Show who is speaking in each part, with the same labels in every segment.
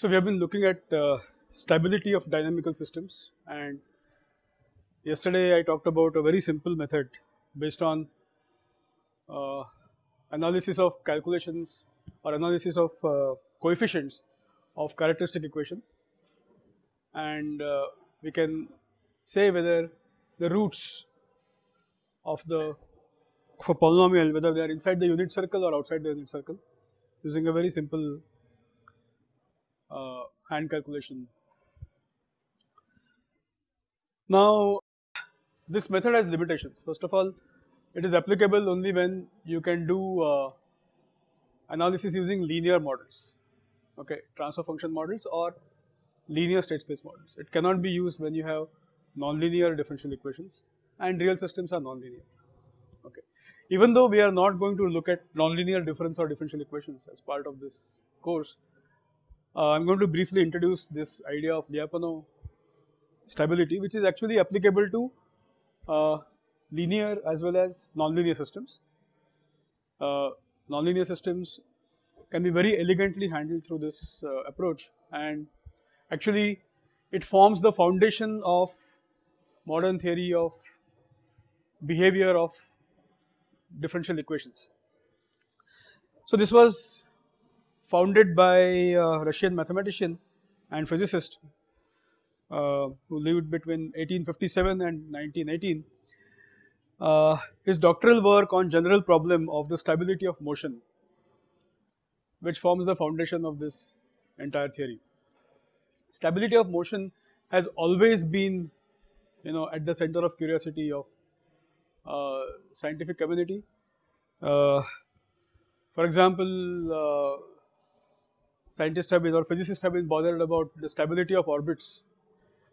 Speaker 1: So, we have been looking at uh, stability of dynamical systems. And yesterday I talked about a very simple method based on uh, analysis of calculations or analysis of uh, coefficients of characteristic equation. And uh, we can say whether the roots of the of a polynomial whether they are inside the unit circle or outside the unit circle using a very simple uh, hand calculation. Now this method has limitations first of all it is applicable only when you can do uh, analysis using linear models okay transfer function models or linear state space models. It cannot be used when you have nonlinear differential equations and real systems are nonlinear okay. Even though we are not going to look at nonlinear difference or differential equations as part of this course, uh, I am going to briefly introduce this idea of Lyapunov stability which is actually applicable to uh, linear as well as nonlinear systems. Uh, nonlinear systems can be very elegantly handled through this uh, approach and actually it forms the foundation of modern theory of behavior of differential equations. So this was founded by a Russian mathematician and physicist uh, who lived between 1857 and 1918. Uh, his doctoral work on general problem of the stability of motion which forms the foundation of this entire theory. Stability of motion has always been you know at the center of curiosity of uh, scientific community. Uh, for example, uh, scientists have been or physicists have been bothered about the stability of orbits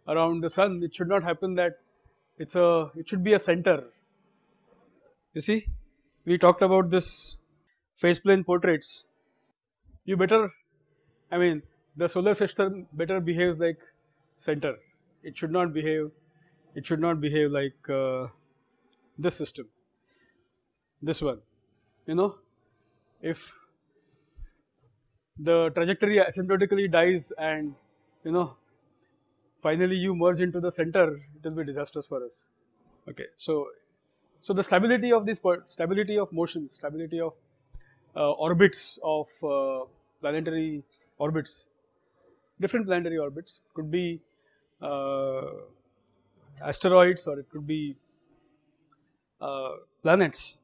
Speaker 1: around the sun. It should not happen that it's a it should be a center. You see, we talked about this phase plane portraits. You better, I mean, the solar system better behaves like center. It should not behave. It should not behave like uh, this system. This one, you know, if the trajectory asymptotically dies and you know finally you merge into the center it will be disastrous for us. Okay so so the stability of this stability of motion stability of uh, orbits of uh, planetary orbits different planetary orbits could be uh, asteroids or it could be uh, planets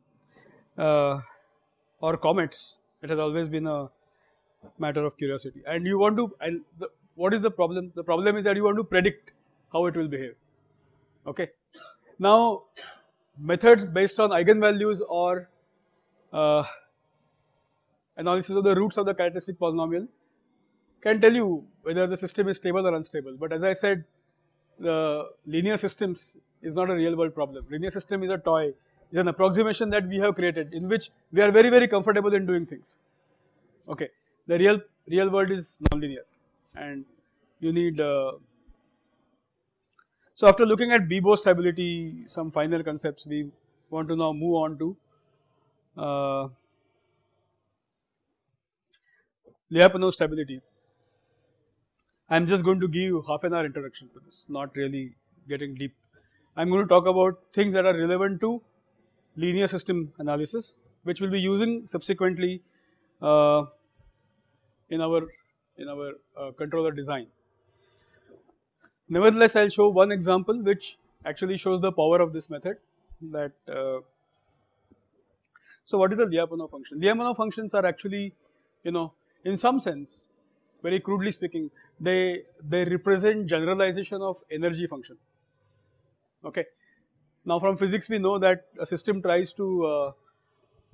Speaker 1: uh, or comets. It has always been a matter of curiosity. And you want to and the, what is the problem? The problem is that you want to predict how it will behave. Okay? Now methods based on eigenvalues or uh, analysis of the roots of the characteristic polynomial can tell you whether the system is stable or unstable. But as i said the linear systems is not a real world problem. Linear system is a toy. Is an approximation that we have created in which we are very very comfortable in doing things. Okay the real real world is nonlinear and you need uh, so after looking at Biot stability some final concepts we want to now move on to uh, Lyapunov stability. I am just going to give you half an hour introduction to this not really getting deep. I am going to talk about things that are relevant to linear system analysis which we will be using subsequently uh, in our in our uh, controller design. Nevertheless, I will show one example which actually shows the power of this method that uh, so what is the Lyapunov function? Lyapunov functions are actually you know in some sense very crudely speaking they they represent generalization of energy function okay. Now from physics we know that a system tries to uh,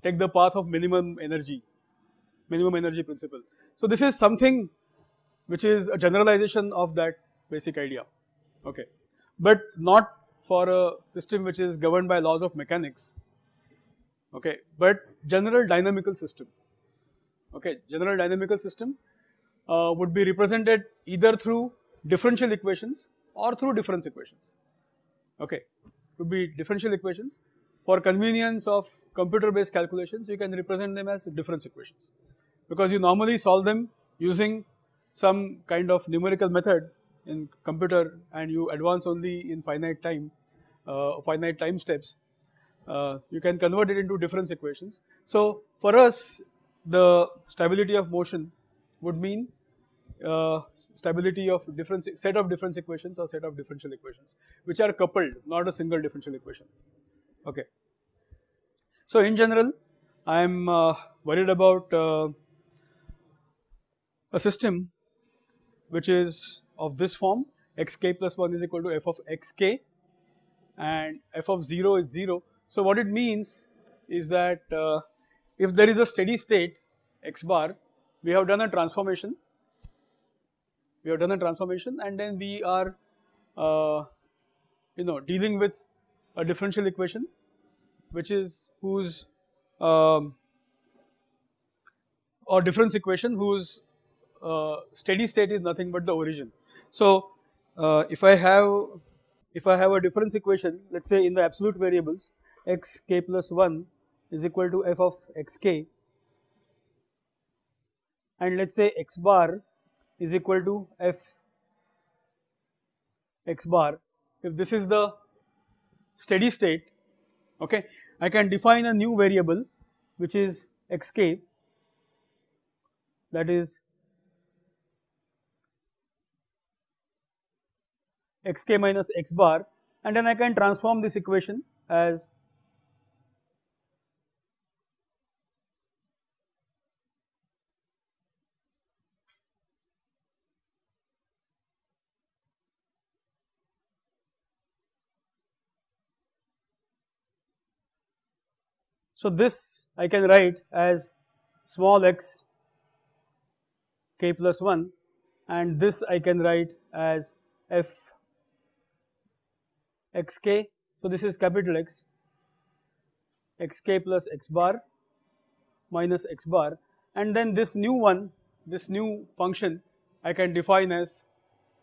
Speaker 1: take the path of minimum energy minimum energy principle so this is something which is a generalization of that basic idea. Okay. But not for a system which is governed by laws of mechanics. Okay. But general dynamical system. Okay. General dynamical system uh, would be represented either through differential equations or through difference equations. Okay. Would be differential equations. For convenience of computer based calculations you can represent them as difference equations because you normally solve them using some kind of numerical method in computer and you advance only in finite time, uh, finite time steps, uh, you can convert it into difference equations. So for us the stability of motion would mean uh, stability of different set of difference equations or set of differential equations which are coupled not a single differential equation okay. So in general I am uh, worried about uh, a system which is of this form xk plus 1 is equal to f of xk and f of 0 is 0. So what it means is that uh, if there is a steady state x bar we have done a transformation we have done a transformation and then we are uh, you know dealing with a differential equation which is whose um, or difference equation whose steady state is nothing but the origin. So uh, if I have if I have a difference equation let us say in the absolute variables x k plus 1 is equal to f of x k and let us say x bar is equal to f x bar if this is the steady state okay I can define a new variable which is xk that is xk minus x bar and then I can transform this equation as So this I can write as small x k plus 1 and this I can write as f xk. So this is capital X xk plus x bar minus x bar and then this new one this new function I can define as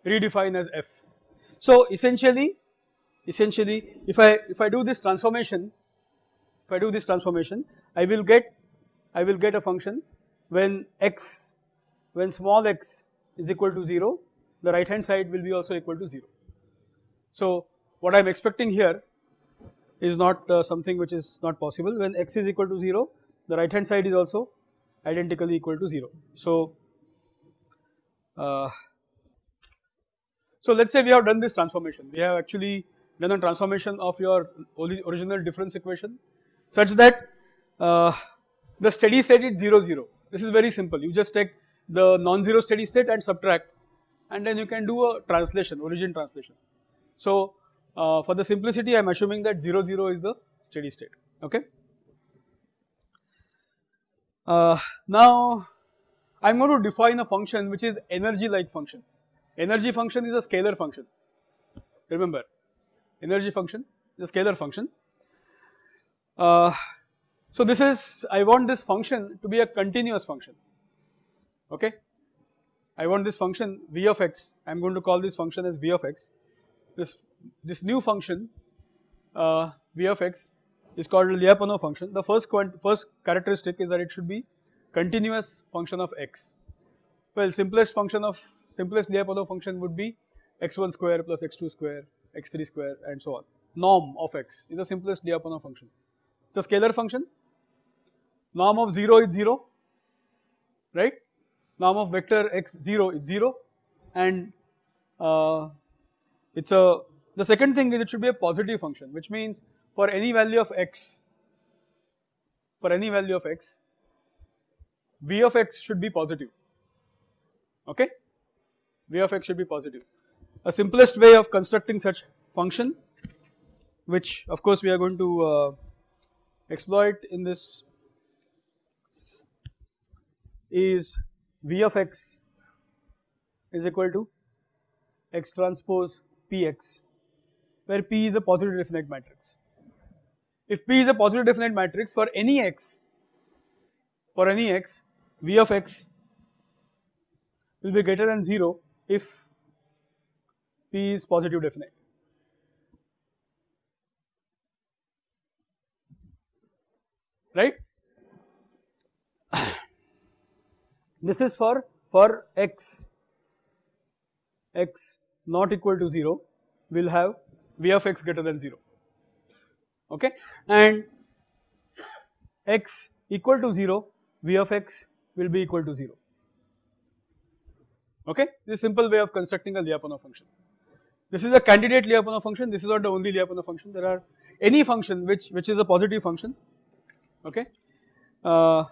Speaker 1: redefine as f. So essentially essentially if I if I do this transformation if I do this transformation I will get I will get a function when x when small x is equal to 0 the right hand side will be also equal to 0. So what I am expecting here is not uh, something which is not possible when x is equal to 0 the right hand side is also identically equal to 0. So, uh, so let us say we have done this transformation we have actually done a transformation of your original difference equation such that uh, the steady state is 0 0. This is very simple you just take the non-zero steady state and subtract and then you can do a translation origin translation. So uh, for the simplicity I am assuming that 0 0 is the steady state okay. Uh, now I am going to define a function which is energy like function. Energy function is a scalar function remember energy function is a scalar function uh, so this is I want this function to be a continuous function okay. I want this function v of x I am going to call this function as v of x this this new function uh, v of x is called Lyapunov function. The first first characteristic is that it should be continuous function of x. Well simplest function of simplest Lyapunov function would be x1 square plus x2 square x3 square and so on. Norm of x is the simplest Lyapunov function. It is a scalar function, norm of 0 is 0, right, norm of vector x 0 is 0 and uh, it is a, the second thing is it should be a positive function which means for any value of x, for any value of x, v of x should be positive, okay, v of x should be positive. A simplest way of constructing such function which of course we are going to uh, exploit in this is V of x is equal to x transpose Px where P is a positive definite matrix. If P is a positive definite matrix for any x, for any x V of x will be greater than 0 if P is positive definite. right. This is for for x x not equal to 0 will have v of x greater than 0 okay? And x equal to 0 v of x will be equal to 0 okay? This simple way of constructing a Lyapunov function. This is a candidate Lyapunov function. This is not the only Lyapunov function. There are any function which which is a positive function. Okay? Uh,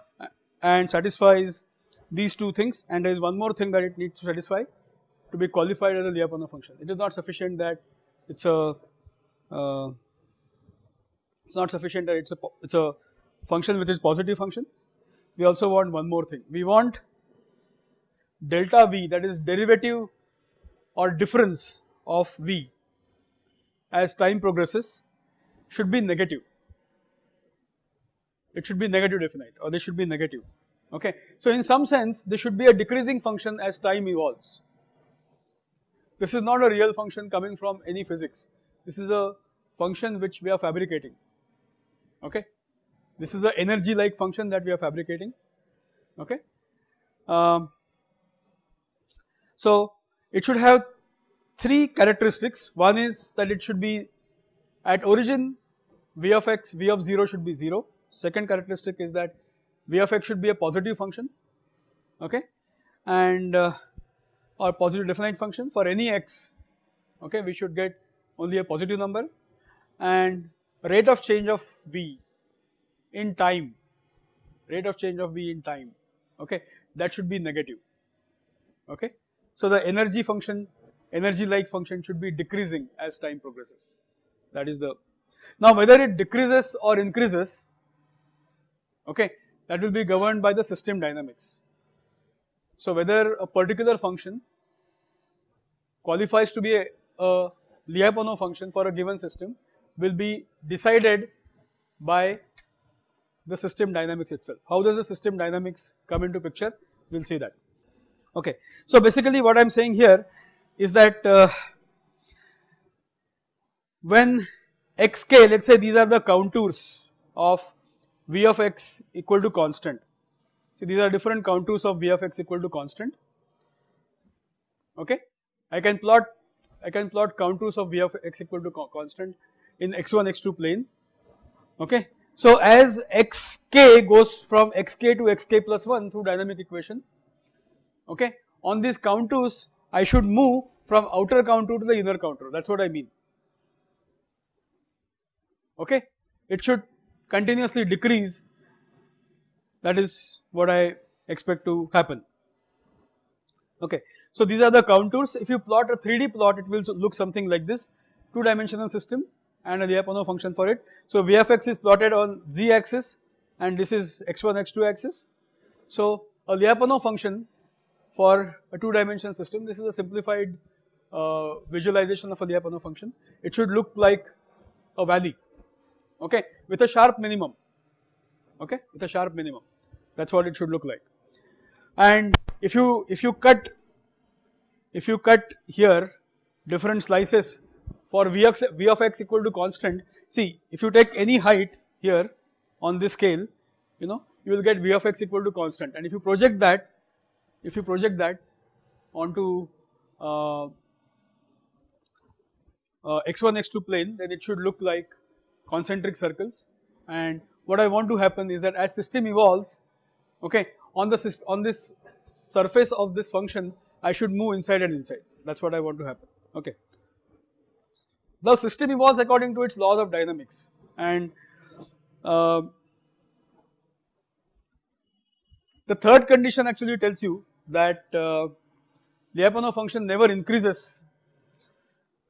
Speaker 1: and satisfies these two things. And there is one more thing that it needs to satisfy to be qualified as a Lyapunov function. It is not sufficient that it is a uh, it is not sufficient that it is a it is a function which is positive function. We also want one more thing. We want delta v that is derivative or difference of v as time progresses should be negative. It should be negative definite or this should be negative okay. So in some sense this should be a decreasing function as time evolves. This is not a real function coming from any physics, this is a function which we are fabricating. Okay. This is the energy like function that we are fabricating. Okay. Um, so it should have three characteristics. One is that it should be at origin v of x v of 0 should be 0 second characteristic is that v of x should be a positive function. Okay? And uh, or positive definite function for any x okay we should get only a positive number. And rate of change of v in time rate of change of v in time okay that should be negative okay. So the energy function energy like function should be decreasing as time progresses. That is the now whether it decreases or increases okay that will be governed by the system dynamics. So whether a particular function qualifies to be a, a Lyapunov function for a given system will be decided by the system dynamics itself. How does the system dynamics come into picture? We will see that. Okay. So basically what I am saying here is that uh, when xk let us say these are the contours of v of x equal to constant. So these are different contours of v of x equal to constant. Okay, I can plot I can plot contours of v of x equal to constant in x1 x2 plane. Okay, so as xk goes from xk to xk plus 1 through dynamic equation. Okay, on these contours I should move from outer contour to the inner contour that is what I mean. Okay, it should continuously decrease that is what I expect to happen. Okay. So these are the contours if you plot a 3D plot it will look something like this 2 dimensional system and a Lyapunov function for it. So Vfx is plotted on z axis and this is x1 x2 axis. So a Lyapunov function for a 2 dimensional system this is a simplified uh, visualization of a Lyapunov function it should look like a valley okay with a sharp minimum okay with a sharp minimum that is what it should look like. And if you if you cut if you cut here different slices for v of, x equal to constant. See if you take any height here on this scale you know you will get v of x equal to constant. And if you project that if you project that onto uh, uh, x1 x2 plane then it should look like concentric circles. And what I want to happen is that as system evolves okay on the on this surface of this function I should move inside and inside that is what I want to happen okay. The system evolves according to its laws of dynamics and uh, the third condition actually tells you that uh, Lyapunov function never increases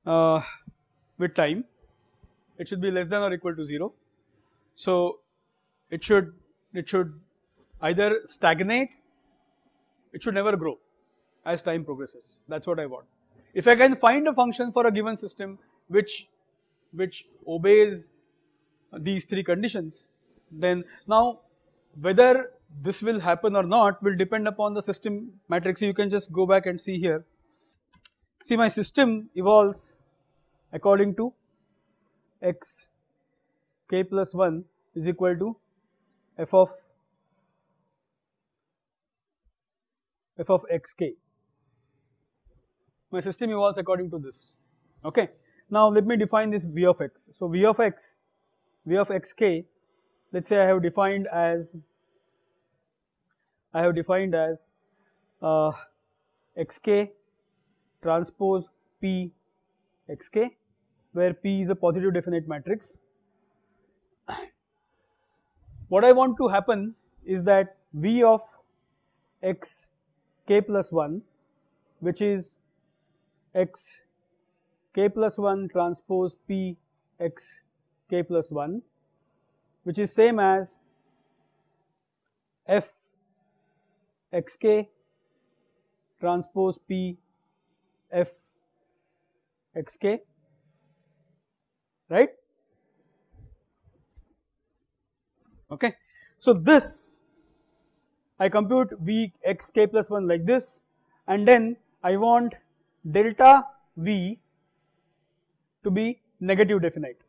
Speaker 1: uh, with time it should be less than or equal to 0. So it should it should either stagnate it should never grow as time progresses that is what I want. If I can find a function for a given system which which obeys these three conditions then now whether this will happen or not will depend upon the system matrix you can just go back and see here. See my system evolves according to x k plus 1 is equal to f of f of x k my system evolves according to this okay. Now let me define this v of x. So v of x, v of xk let us say I have defined as I have defined as uh, xk transpose p xk where p is a positive definite matrix. What I want to happen is that v of x k plus 1 which is x k plus 1 transpose p x k plus 1 which is same as f x k transpose p f x k right okay. So this I compute v x k plus 1 like this and then I want delta v to be negative definite.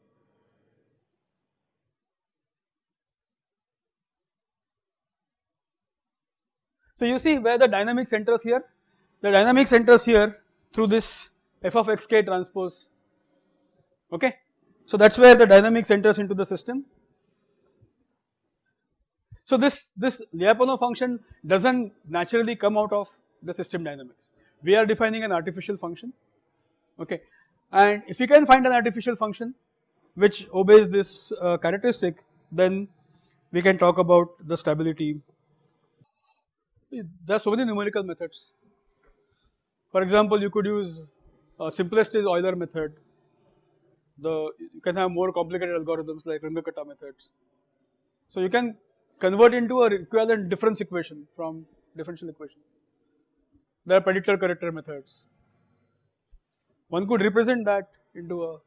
Speaker 1: So you see where the dynamics enters here, the dynamics enters here through this f of xk transpose okay. So that is where the dynamics enters into the system. So this, this Lyapunov function does not naturally come out of the system dynamics, we are defining an artificial function okay and if you can find an artificial function which obeys this uh, characteristic then we can talk about the stability. There are so many numerical methods. For example, you could use uh, simplest is Euler method, the you can have more complicated algorithms like Runge-Kutta methods. So you can convert into a equivalent difference equation from differential equation. There are predictor corrector methods. One could represent that into a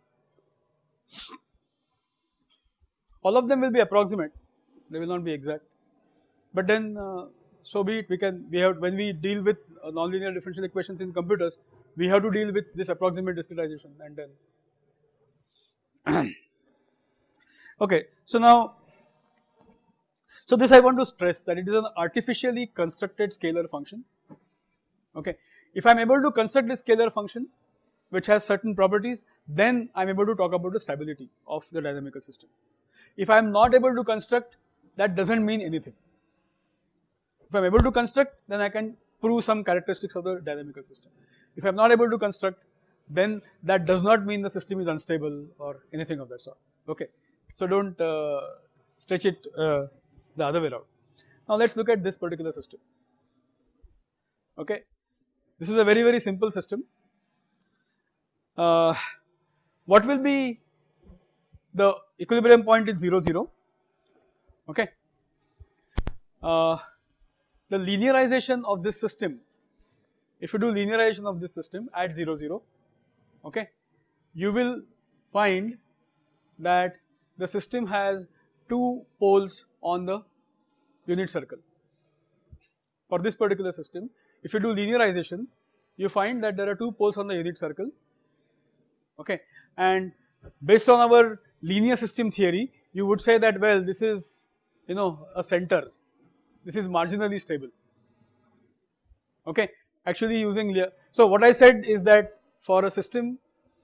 Speaker 1: all of them will be approximate. They will not be exact. But then uh, so be it. We can we have when we deal with uh, nonlinear differential equations in computers we have to deal with this approximate discretization and then. Okay. So now so this I want to stress that it is an artificially constructed scalar function okay if I am able to construct this scalar function which has certain properties then I am able to talk about the stability of the dynamical system. If I am not able to construct that does not mean anything. If I am able to construct then I can prove some characteristics of the dynamical system. If I am not able to construct then that does not mean the system is unstable or anything of that sort okay. So do not uh, stretch it uh, the other way around. Now let us look at this particular system okay. This is a very very simple system uh, what will be the equilibrium point is 0 0 okay. Uh, the linearization of this system if you do linearization of this system at 0 0 okay you will find that the system has two poles on the unit circle. For this particular system if you do linearization you find that there are two poles on the unit circle. Okay? And based on our linear system theory you would say that well this is you know a center. This is marginally stable. Okay? Actually using so what I said is that for a system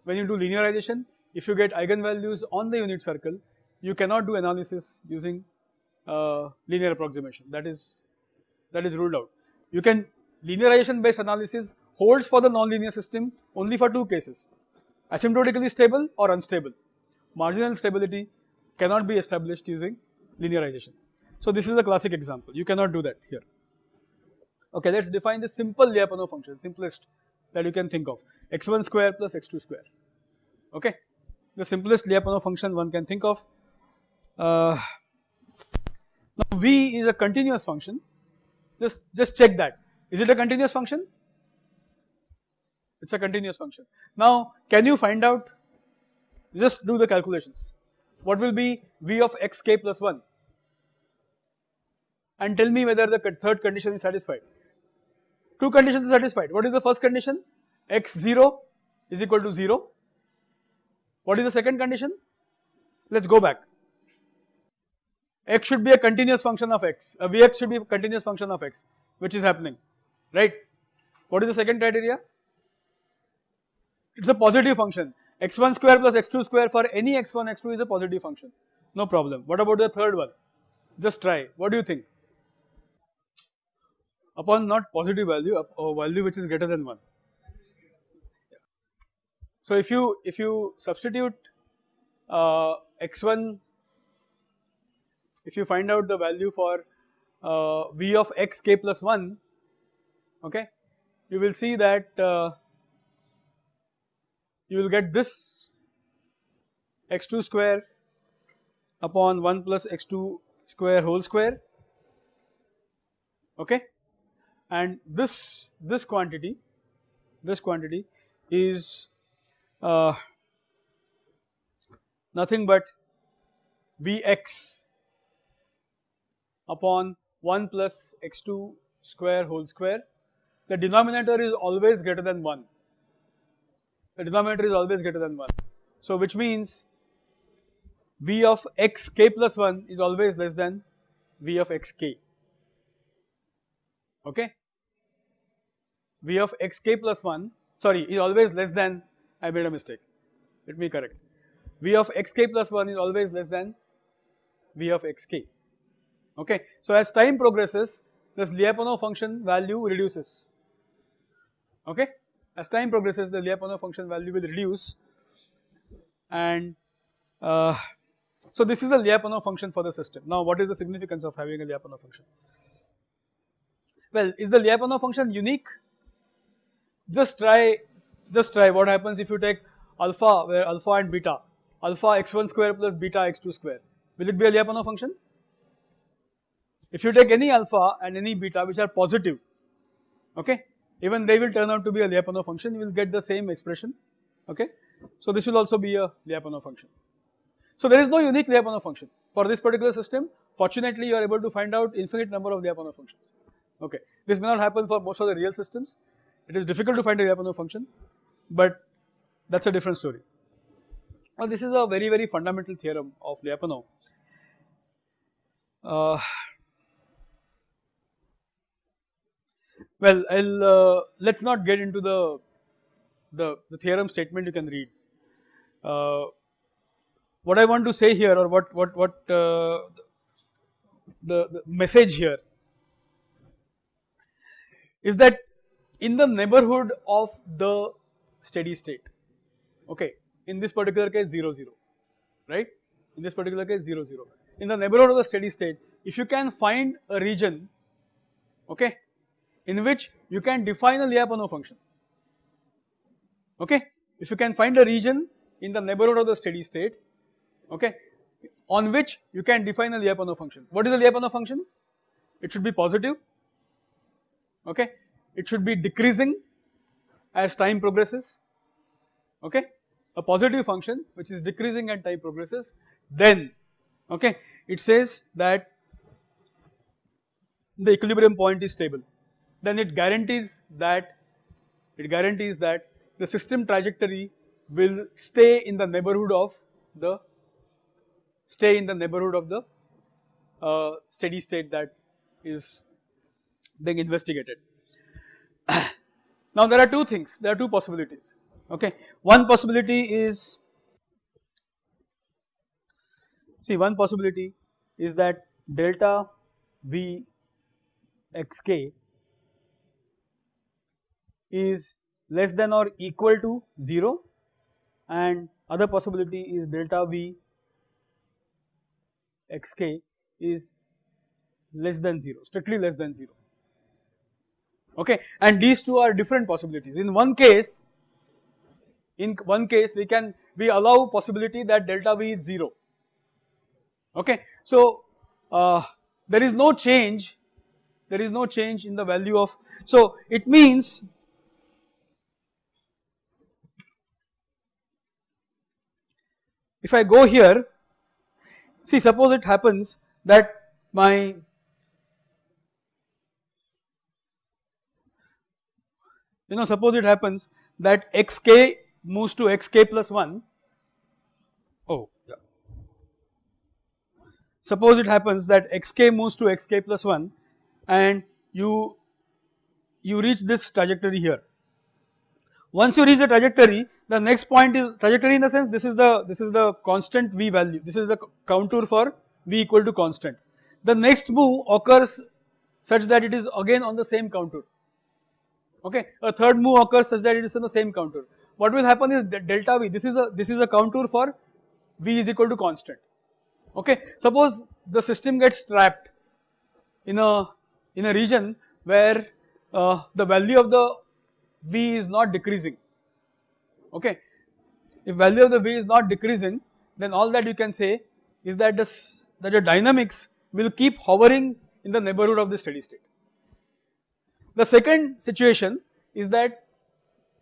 Speaker 1: when you do linearization if you get eigenvalues on the unit circle you cannot do analysis using uh, linear approximation that is that is ruled out you can linearization based analysis holds for the nonlinear system only for two cases asymptotically stable or unstable. Marginal stability cannot be established using linearization. So this is a classic example, you cannot do that here. Okay, let us define the simple Lyapunov function, simplest that you can think of, x1 square plus x2 square, okay. The simplest Lyapunov function one can think of. Uh, v is a continuous function, just, just check that. Is it a continuous function? it is a continuous function. Now can you find out? Just do the calculations. What will be v of xk plus 1 and tell me whether the third condition is satisfied. Two conditions are satisfied. What is the first condition? X0 is equal to 0 what is the second condition? Let us go back x should be a continuous function of x a vx should be a continuous function of x which is happening right? What is the second criteria? It is a positive function. X1 square plus x2 square for any x1 x2 is a positive function. No problem. What about the third one? Just try. What do you think? Upon not positive value a value which is greater than 1. So if you if you substitute uh, x1 if you find out the value for uh, v of x k plus 1 okay you will see that uh, you will get this x2 square upon 1 plus x2 square whole square okay? And this this quantity this quantity is uh, nothing but Vx upon 1 plus x2 square whole square the denominator is always greater than 1, the denominator is always greater than 1. So which means V of x k plus 1 is always less than V of x k, okay. V of x k plus 1 sorry is always less than I made a mistake. Let me correct. V of x k plus 1 is always less than V of x k okay. So as time progresses this Lyapunov function value reduces okay. As time progresses the Lyapunov function value will reduce and uh, so this is the Lyapunov function for the system. Now what is the significance of having a Lyapunov function? Well is the Lyapunov function unique? Just try just try what happens if you take alpha where alpha and beta alpha x1 square plus beta x2 square will it be a Lyapunov function? If you take any alpha and any beta which are positive okay even they will turn out to be a Lyapunov function you will get the same expression okay. So this will also be a Lyapunov function. So there is no unique Lyapunov function for this particular system fortunately you are able to find out infinite number of Lyapunov functions okay. This may not happen for most of the real systems it is difficult to find a Lyapunov function but that is a different story. Now this is a very very fundamental theorem of Lyapunov. Uh, Well, I'll uh, let's not get into the, the, the theorem statement you can read. Uh, what I want to say here or what what what uh, the, the message here is that in the neighborhood of the steady state okay in this particular case 0 0 right in this particular case 0 0 in the neighborhood of the steady state if you can find a region okay in which you can define a Lyapunov function, okay. If you can find a region in the neighborhood of the steady state, okay, on which you can define a Lyapunov function. What is a Lyapunov function? It should be positive, okay. It should be decreasing as time progresses, okay. A positive function which is decreasing as time progresses, then, okay, it says that the equilibrium point is stable then it guarantees that it guarantees that the system trajectory will stay in the neighborhood of the stay in the neighborhood of the uh, steady state that is being investigated. now there are two things, there are two possibilities, okay. One possibility is, see one possibility is that delta V xk is less than or equal to 0 and other possibility is delta V xk is less than 0 strictly less than 0 okay and these two are different possibilities. In one case in one case we can we allow possibility that delta V is 0 okay so uh, there is no change there is no change in the value of so it means If I go here, see suppose it happens that my you know suppose it happens that xk moves to xk plus 1 oh yeah. Suppose it happens that xk moves to xk plus 1 and you you reach this trajectory here once you reach the trajectory the next point is trajectory in the sense this is the this is the constant v value this is the contour for v equal to constant. The next move occurs such that it is again on the same contour okay a third move occurs such that it is on the same contour. What will happen is delta v this is a this is a contour for v is equal to constant okay. Suppose the system gets trapped in a in a region where uh, the value of the v is not decreasing okay. If value of the v is not decreasing then all that you can say is that this that the dynamics will keep hovering in the neighborhood of the steady state. The second situation is that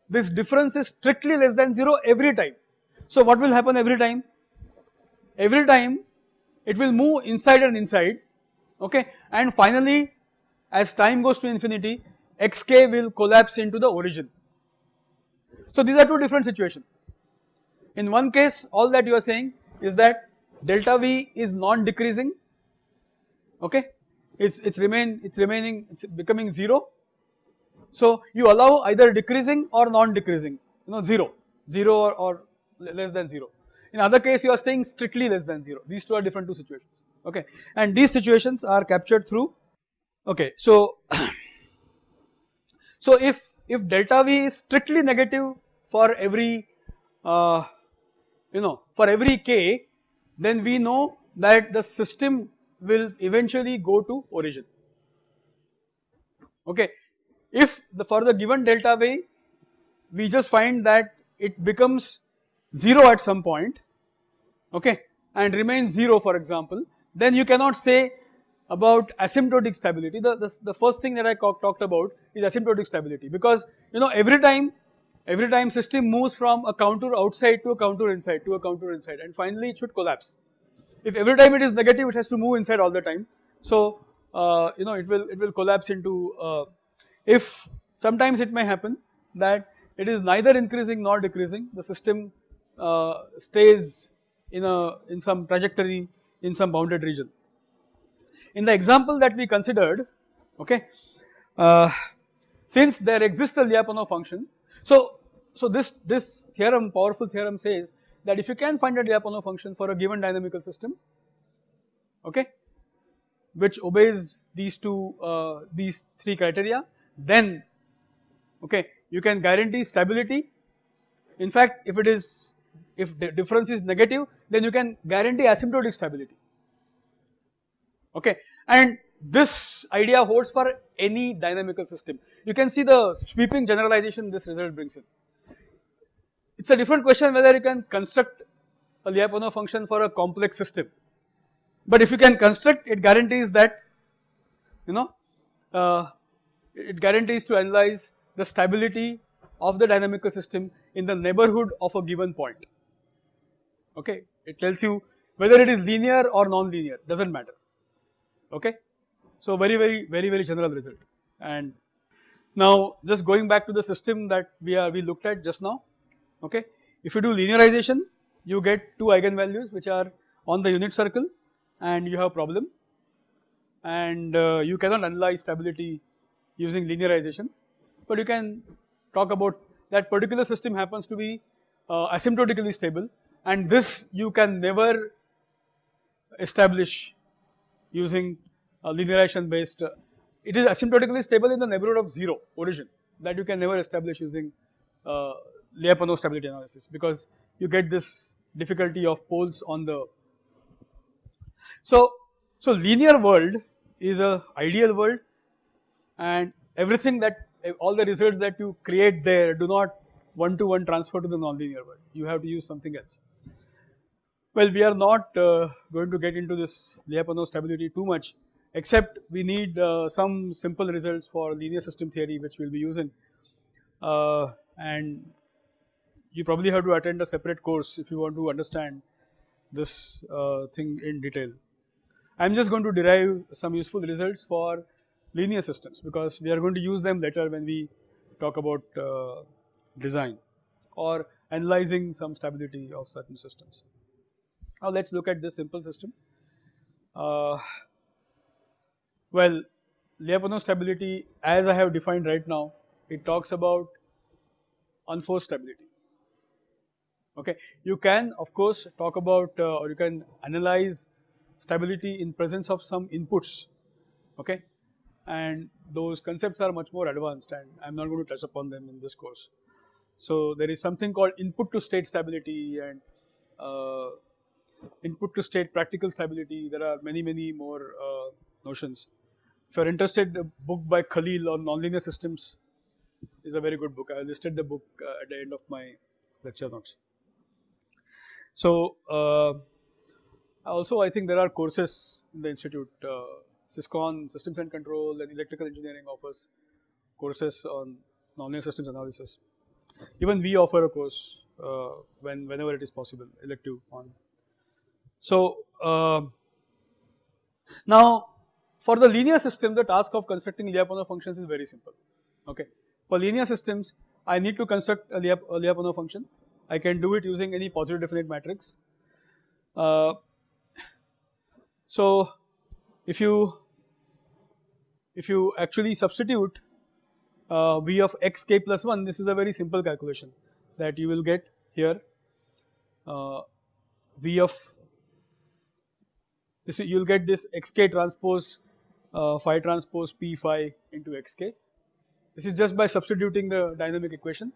Speaker 1: this difference is strictly less than 0 every time. So what will happen every time? Every time it will move inside and inside okay and finally as time goes to infinity xk will collapse into the origin. So these are two different situations. In one case all that you are saying is that delta V is non decreasing okay it's it's remain it's remaining it's becoming 0. So you allow either decreasing or non decreasing you know 0 0 or, or less than 0. In other case you are staying strictly less than 0 these two are different two situations okay and these situations are captured through okay so so if if delta V is strictly negative for every uh, you know for every k then we know that the system will eventually go to origin okay. If the for the given delta v we just find that it becomes 0 at some point okay and remains 0 for example then you cannot say about asymptotic stability the, the, the first thing that I talked about is asymptotic stability because you know every time every time system moves from a contour outside to a contour inside to a contour inside and finally it should collapse. If every time it is negative it has to move inside all the time so uh, you know it will it will collapse into uh, if sometimes it may happen that it is neither increasing nor decreasing the system uh, stays in a in some trajectory in some bounded region. In the example that we considered okay uh, since there exists a Lyapunov function so, so this, this theorem, powerful theorem says that if you can find a Lyapunov function for a given dynamical system, okay, which obeys these two, uh, these three criteria, then okay, you can guarantee stability. In fact, if it is, if the difference is negative, then you can guarantee asymptotic stability, okay. And this idea holds for any dynamical system. You can see the sweeping generalization this result brings in. It is a different question whether you can construct a Lyapunov function for a complex system, but if you can construct it guarantees that you know uh, it guarantees to analyze the stability of the dynamical system in the neighborhood of a given point okay it tells you whether it is linear or non-linear does not matter okay so very, very, very, very general result. And now just going back to the system that we are we looked at just now. Okay, if you do linearization, you get two eigenvalues which are on the unit circle, and you have a problem, and uh, you cannot analyze stability using linearization, but you can talk about that particular system happens to be uh, asymptotically stable, and this you can never establish using linearization based, uh, it is asymptotically stable in the neighborhood of 0 origin that you can never establish using uh, Lyapunov stability analysis because you get this difficulty of poles on the. So, so linear world is a ideal world and everything that all the results that you create there do not one to one transfer to the nonlinear world, you have to use something else. Well, we are not uh, going to get into this Lyapunov stability too much except we need uh, some simple results for linear system theory which we will be using uh, and you probably have to attend a separate course if you want to understand this uh, thing in detail. I am just going to derive some useful results for linear systems because we are going to use them later when we talk about uh, design or analyzing some stability of certain systems. Now let us look at this simple system. Uh, well, Lyapunov stability as I have defined right now, it talks about unforced stability. Okay, you can of course talk about uh, or you can analyze stability in presence of some inputs. Okay, and those concepts are much more advanced and I am not going to touch upon them in this course. So there is something called input to state stability and uh, input to state practical stability. There are many many more uh, notions. If you are interested, a book by Khalil on nonlinear systems is a very good book. I listed the book uh, at the end of my lecture notes. So uh, also I think there are courses in the institute. Uh, SysCon, Systems and Control and Electrical Engineering offers courses on nonlinear systems analysis. Even we offer a course uh, when whenever it is possible, elective on. So uh, now for the linear system, the task of constructing Lyapunov functions is very simple. Okay, for linear systems, I need to construct a, Lyapunov function. I can do it using any positive definite matrix. Uh, so if you if you actually substitute uh, v of x k plus 1 this is a very simple calculation that you will get here uh, v of this you will get this x k transpose uh, phi transpose p phi into x k. This is just by substituting the dynamic equation.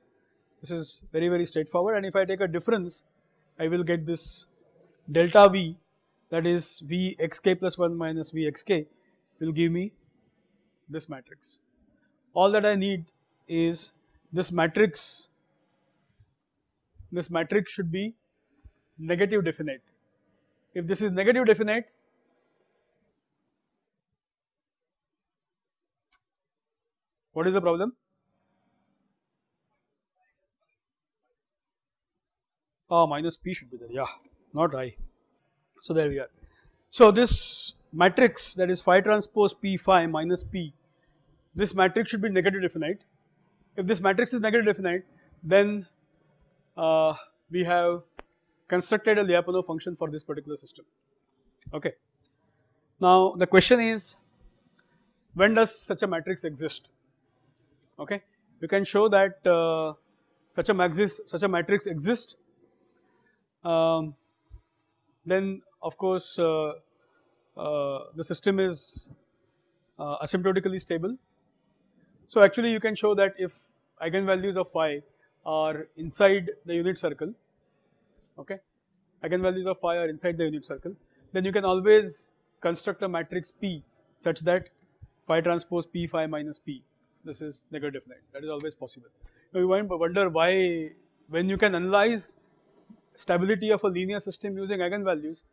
Speaker 1: This is very very straightforward and if I take a difference I will get this delta v that is v xk 1 minus v xk will give me this matrix. All that I need is this matrix, this matrix should be negative definite. If this is negative definite, what is the problem? Ah, minus p should be there, yeah, not i. So there we are. So this matrix that is phi transpose p phi minus p this matrix should be negative definite. If this matrix is negative definite, then uh, we have constructed a Lyapunov function for this particular system. Okay. Now the question is, when does such a matrix exist? Okay, you can show that uh, such a matrix such a matrix exists. Um, then of course uh, uh the system is uh, asymptotically stable. So actually you can show that if eigenvalues of phi are inside the unit circle, okay, eigenvalues of phi are inside the unit circle, then you can always construct a matrix P such that phi transpose P phi minus P, this is negative definite, that is always possible. Now you might wonder why when you can analyze stability of a linear system using eigenvalues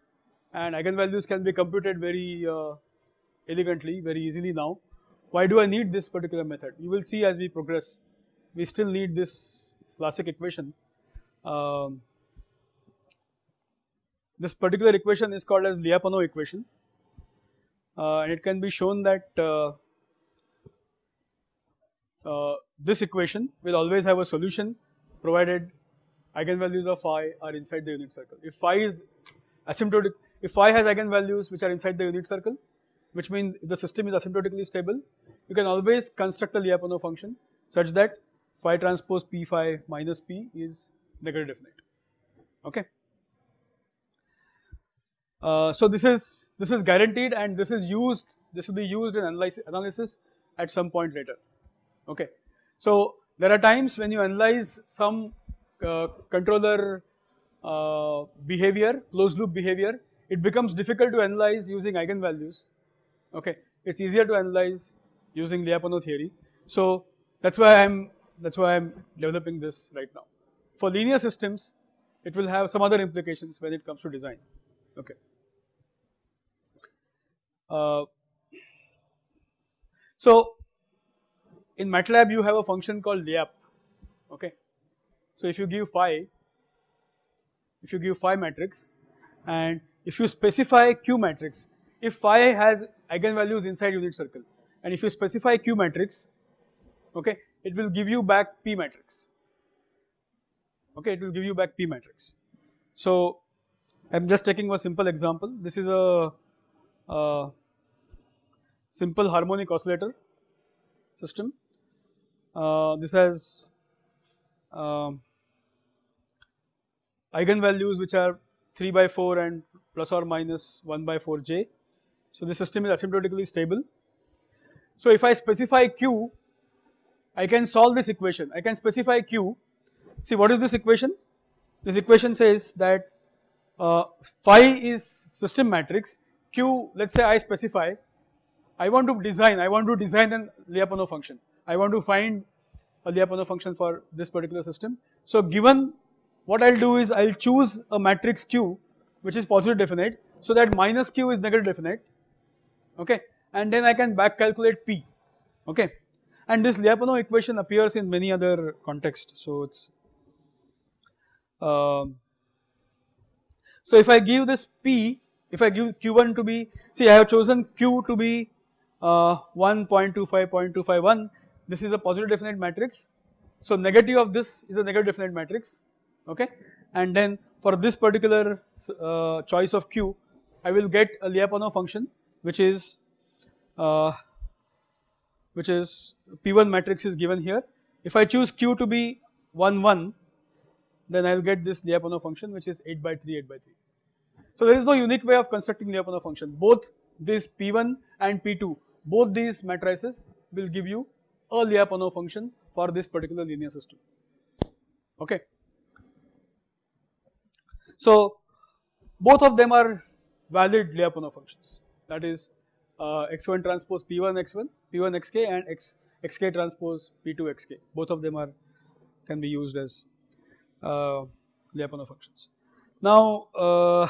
Speaker 1: and eigenvalues can be computed very uh, elegantly, very easily now why do I need this particular method? You will see as we progress, we still need this classic equation. Um, this particular equation is called as Lyapunov equation uh, and it can be shown that uh, uh, this equation will always have a solution provided eigenvalues of phi are inside the unit circle. If phi is asymptotic, if phi has eigenvalues which are inside the unit circle, which means the system is asymptotically stable, you can always construct a Lyapunov function such that phi transpose p phi minus p is negative definite. Okay. Uh, so this is this is guaranteed and this is used this will be used in analysis, analysis at some point later. Okay. So there are times when you analyze some uh, controller uh, behavior, closed loop behavior, it becomes difficult to analyze using eigenvalues. Okay, it's easier to analyze using Lyapunov theory. So that's why I'm that's why I'm developing this right now. For linear systems, it will have some other implications when it comes to design. Okay. Uh, so in MATLAB you have a function called Lyap. Okay. So if you give phi, if you give phi matrix, and if you specify Q matrix, if phi has eigenvalues inside unit circle, and if you specify Q matrix, okay, it will give you back P matrix, okay, it will give you back P matrix. So I am just taking a simple example, this is a, a simple harmonic oscillator system, uh, this has um, eigenvalues which are 3 by 4 and plus or minus 1 by 4 j. So, the system is asymptotically stable. So, if I specify q, I can solve this equation, I can specify q, see what is this equation? This equation says that uh, phi is system matrix, q let us say I specify, I want to design, I want to design an Lyapunov function, I want to find a Lyapunov function for this particular system. So, given what I will do is I will choose a matrix q which is positive definite. So that minus q is negative definite. Okay? And then I can back calculate p. Okay? And this Lyapunov equation appears in many other contexts. So it's um, so if I give this p if I give q1 to be see I have chosen q to be uh, 1.25.251 this is a positive definite matrix so negative of this is a negative definite matrix okay and then for this particular uh, choice of q I will get a Lyapunov function which is uh, which is P1 matrix is given here. If I choose Q to be 1 1 then I will get this Lyapunov function which is 8 by 3 8 by 3. So there is no unique way of constructing Lyapunov function both this P1 and P2 both these matrices will give you a Lyapunov function for this particular linear system okay. So both of them are valid Lyapunov functions that is uh, x1 transpose p1 x1, p1 xk and x, xk transpose p2 xk both of them are can be used as uh, Lyapunov functions. Now uh,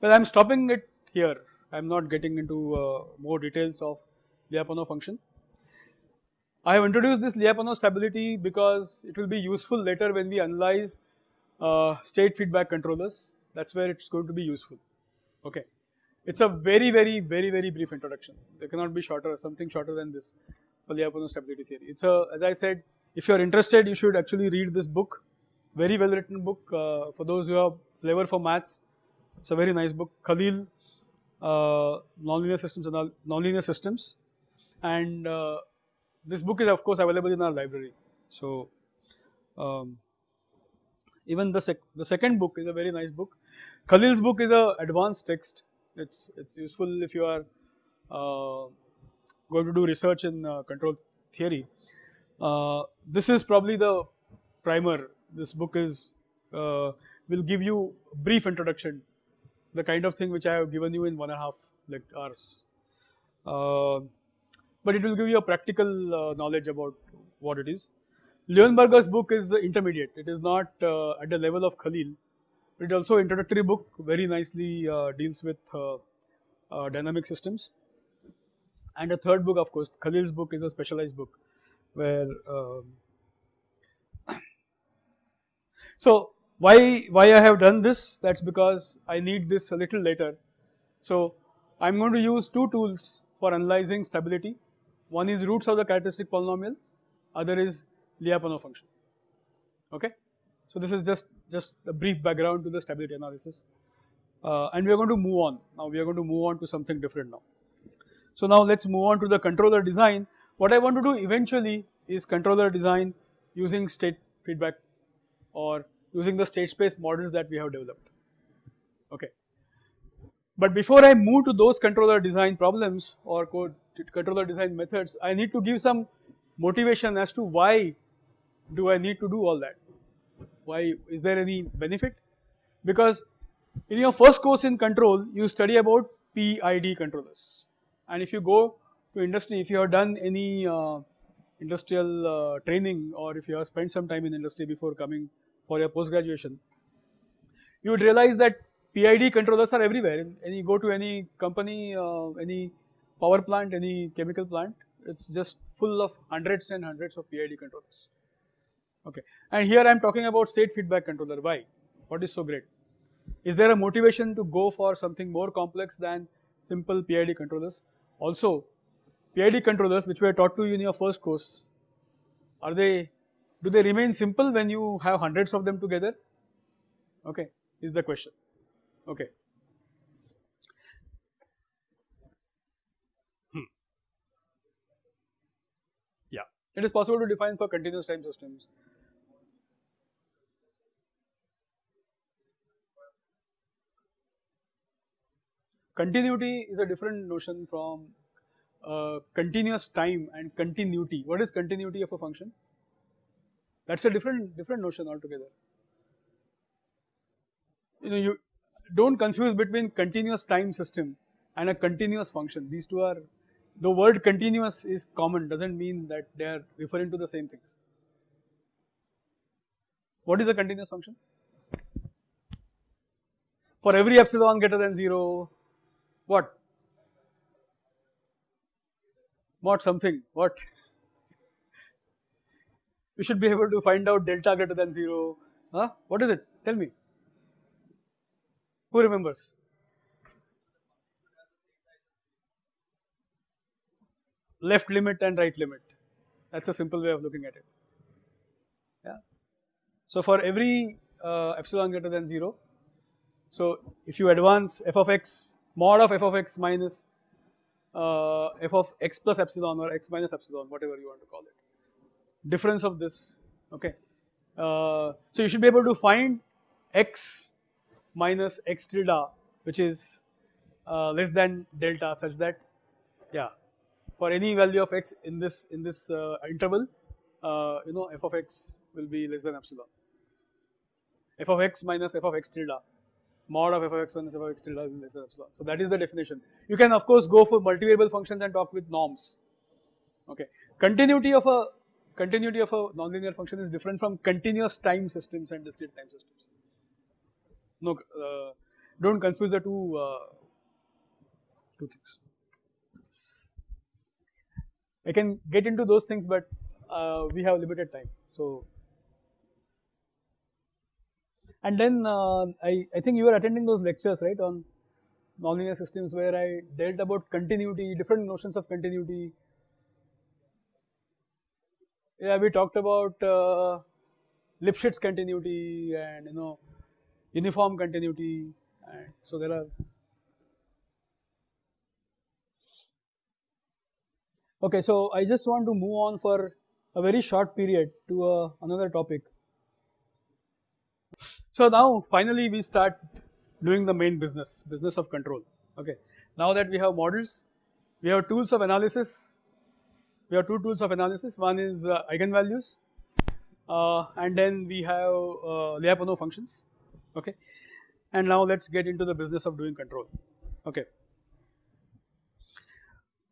Speaker 1: well I am stopping it here I am not getting into uh, more details of Lyapunov function. I have introduced this Lyapunov stability because it will be useful later when we analyze uh, state feedback controllers. That is where it is going to be useful. Okay. It is a very very very very brief introduction. There cannot be shorter something shorter than this for Lyapunov stability theory. It is a as I said if you are interested you should actually read this book. Very well written book. Uh, for those who have flavor for maths it is a very nice book. Khalil uh, nonlinear systems and nonlinear systems. And uh, this book is of course available in our library. So um, even the, sec the second book is a very nice book. Khalil's book is a advanced text it's it's useful if you are uh, going to do research in uh, control theory. Uh, this is probably the primer. This book is uh, will give you a brief introduction, the kind of thing which I have given you in one and a half like hours. Uh, but it will give you a practical uh, knowledge about what it is. Luenberger's book is intermediate. It is not at the level of Khalil, it also introductory book very nicely uh, deals with uh, uh, dynamic systems. And a third book of course Khalil's book is a specialized book where um, so why why I have done this that is because I need this a little later. So I am going to use two tools for analyzing stability one is roots of the characteristic polynomial other is Lyapunov function okay. So this is just, just a brief background to the stability analysis uh, and we are going to move on. Now we are going to move on to something different now. So now let us move on to the controller design. What I want to do eventually is controller design using state feedback or using the state space models that we have developed, okay. But before I move to those controller design problems or code controller design methods, I need to give some motivation as to why do I need to do all that. Why is there any benefit? Because in your first course in control you study about PID controllers and if you go to industry if you have done any uh, industrial uh, training or if you have spent some time in industry before coming for your post graduation you would realize that PID controllers are everywhere and you go to any company uh, any power plant any chemical plant it is just full of hundreds and hundreds of PID controllers okay. And here I am talking about state feedback controller, why? What is so great? Is there a motivation to go for something more complex than simple PID controllers? Also, PID controllers which were taught to you in your first course, are they, do they remain simple when you have hundreds of them together? Okay, is the question, okay. It is possible to define for continuous time systems. Continuity is a different notion from uh, continuous time and continuity. What is continuity of a function? That's a different different notion altogether. You know, you don't confuse between continuous time system and a continuous function. These two are the word continuous is common does not mean that they are referring to the same things. What is a continuous function? For every epsilon greater than 0, what? What something, what? We should be able to find out delta greater than 0, huh? What is it? Tell me. Who remembers? Left limit and right limit. That's a simple way of looking at it. Yeah. So for every uh, epsilon greater than 0, so if you advance f of x mod of f of x minus uh, f of x plus epsilon or x minus epsilon whatever you want to call it difference of this okay. Uh, so you should be able to find x minus x tilde which is uh, less than delta such that yeah for any value of x in this in this uh, interval uh, you know f of x will be less than epsilon f of x minus f of x tilde mod of f of x minus f of x tilde is less than epsilon. So that is the definition. You can of course go for multivariable functions and talk with norms. Okay. Continuity of a continuity of a nonlinear function is different from continuous time systems and discrete time systems. No, uh, don't confuse the two uh, two things. I can get into those things, but uh, we have limited time. So and then uh, I, I think you were attending those lectures right on nonlinear systems where I dealt about continuity, different notions of continuity. Yeah, we talked about uh, Lipschitz continuity and you know uniform continuity and so there are okay so I just want to move on for a very short period to uh, another topic so now finally we start doing the main business, business of control, okay. Now that we have models, we have tools of analysis, we have two tools of analysis, one is uh, eigenvalues uh, and then we have uh, Lyapunov functions, okay. And now let us get into the business of doing control, okay.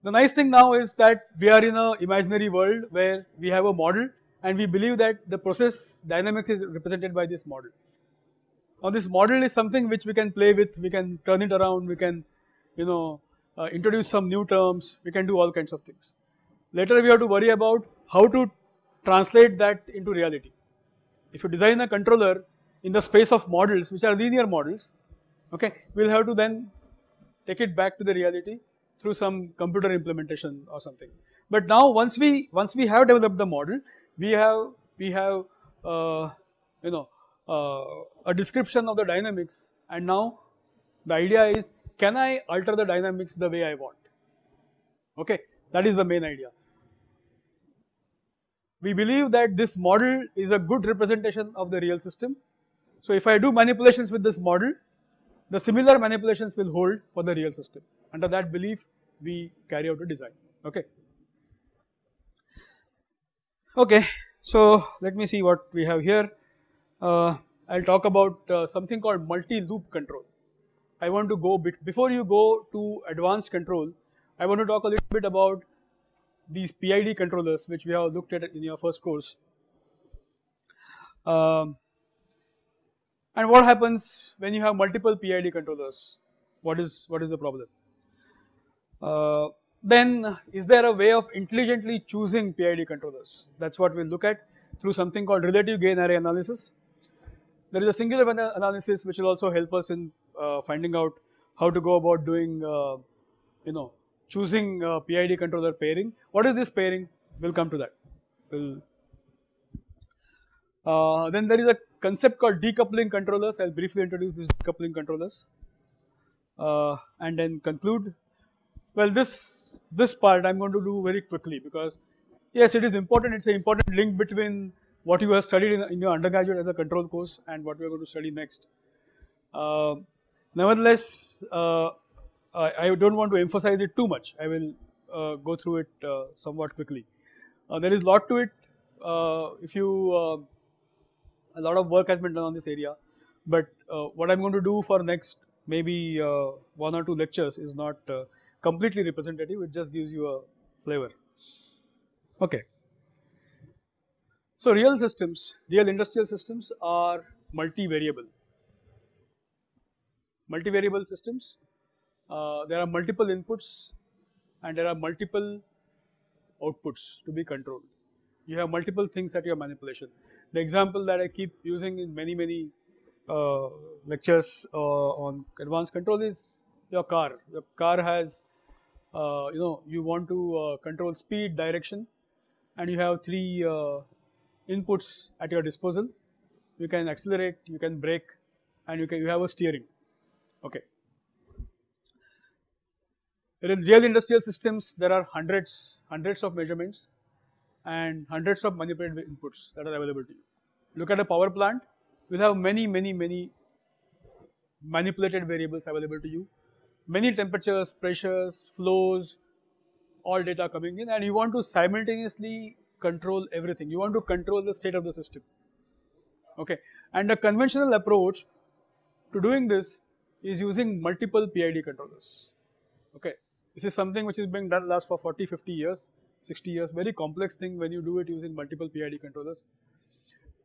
Speaker 1: The nice thing now is that we are in a imaginary world where we have a model and we believe that the process dynamics is represented by this model. Now this model is something which we can play with, we can turn it around, we can you know uh, introduce some new terms, we can do all kinds of things. Later we have to worry about how to translate that into reality. If you design a controller in the space of models which are linear models, okay, we will have to then take it back to the reality through some computer implementation or something. But now once we once we have developed the model, we have we have uh, you know uh, a description of the dynamics and now the idea is can I alter the dynamics the way I want okay that is the main idea. We believe that this model is a good representation of the real system. So if I do manipulations with this model the similar manipulations will hold for the real system under that belief we carry out a design okay. Okay so let me see what we have here uh, I will talk about uh, something called multi-loop control. I want to go bit before you go to advanced control, I want to talk a little bit about these PID controllers which we have looked at in your first course. Um, and what happens when you have multiple PID controllers? What is what is the problem? Uh, then is there a way of intelligently choosing PID controllers? That is what we will look at through something called relative gain array analysis. There is a singular analysis which will also help us in uh, finding out how to go about doing uh, you know choosing uh, PID controller pairing. What is this pairing? We will come to that. We'll uh, then there is a concept called decoupling controllers. I will briefly introduce these decoupling controllers uh, and then conclude. Well, this this part I am going to do very quickly because yes, it is important. It's an important link between what you have studied in, in, your undergraduate as a control course and what we are going to study next. Uh, nevertheless, uh, I, I don't want to emphasize it too much. I will uh, go through it uh, somewhat quickly. Uh, there is a lot to it. Uh, if you a lot of work has been done on this area, but uh, what I'm going to do for next maybe one or two lectures is not completely representative. It just gives you a flavor. Okay. So real systems, real industrial systems are multivariable. Multivariable systems, uh, there are multiple inputs and there are multiple outputs to be controlled. You have multiple things at your manipulation. The example that I keep using in many many uh, lectures uh, on advanced control is your car. Your car has, uh, you know, you want to uh, control speed, direction, and you have three uh, inputs at your disposal. You can accelerate, you can brake, and you can you have a steering. Okay. In real industrial systems, there are hundreds, hundreds of measurements and hundreds of manipulated inputs that are available to you. Look at a power plant, you have many, many, many manipulated variables available to you, many temperatures, pressures, flows, all data coming in and you want to simultaneously control everything, you want to control the state of the system, okay. And the conventional approach to doing this is using multiple PID controllers, okay. This is something which is being done last for 40, 50 years, 60 years, very complex thing when you do it using multiple PID controllers.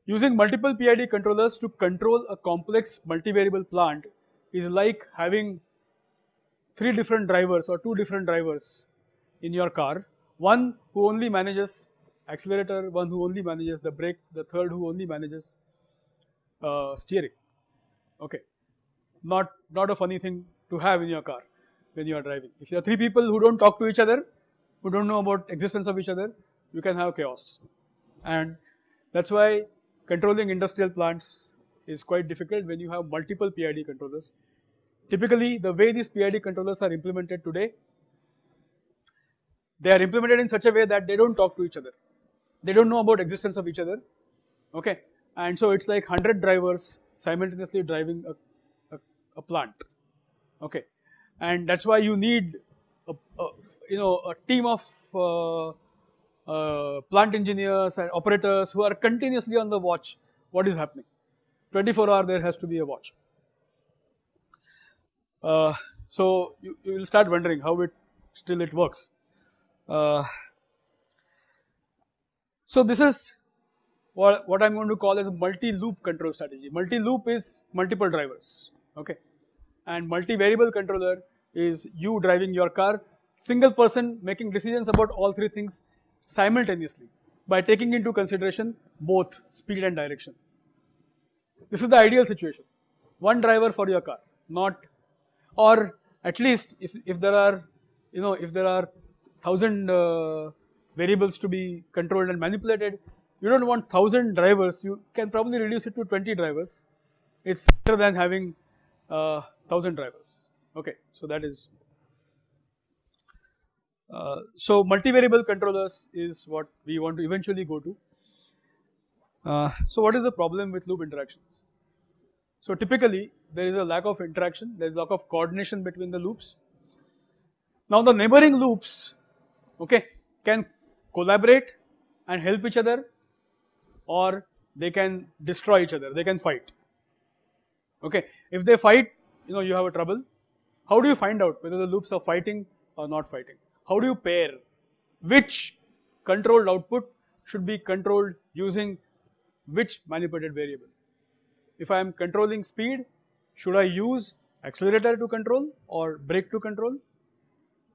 Speaker 1: Using multiple PID controllers to control a complex multivariable plant is like having three different drivers or two different drivers in your car, one who only manages accelerator, one who only manages the brake, the third who only manages uh, steering, okay. Not, not a funny thing to have in your car when you are driving. If you are three people who don't talk to each other, who don't know about existence of each other, you can have chaos. And that's why controlling industrial plants is quite difficult when you have multiple PID controllers. Typically, the way these PID controllers are implemented today, they are implemented in such a way that they don't talk to each other. They don't know about existence of each other, okay. And so it's like 100 drivers simultaneously driving a, a, a plant, okay and that is why you need a, a, you know a team of uh, uh, plant engineers and operators who are continuously on the watch what is happening 24 hour there has to be a watch. Uh, so you, you, will start wondering how it still it works. Uh, so this is what, what I am going to call as a multi-loop control strategy. Multi-loop is multiple drivers, okay and multi-variable controller is you driving your car, single person making decisions about all three things simultaneously by taking into consideration both speed and direction. This is the ideal situation, one driver for your car, not or at least if, if there are you know if there are thousand uh, variables to be controlled and manipulated, you don't want thousand drivers, you can probably reduce it to 20 drivers. It's better than having uh, 1000 drivers okay so that is uh, so multivariable controllers is what we want to eventually go to uh, so what is the problem with loop interactions so typically there is a lack of interaction there is lack of coordination between the loops now the neighboring loops okay can collaborate and help each other or they can destroy each other they can fight okay if they fight you know you have a trouble. How do you find out whether the loops are fighting or not fighting? How do you pair which controlled output should be controlled using which manipulated variable? If I am controlling speed, should I use accelerator to control or brake to control?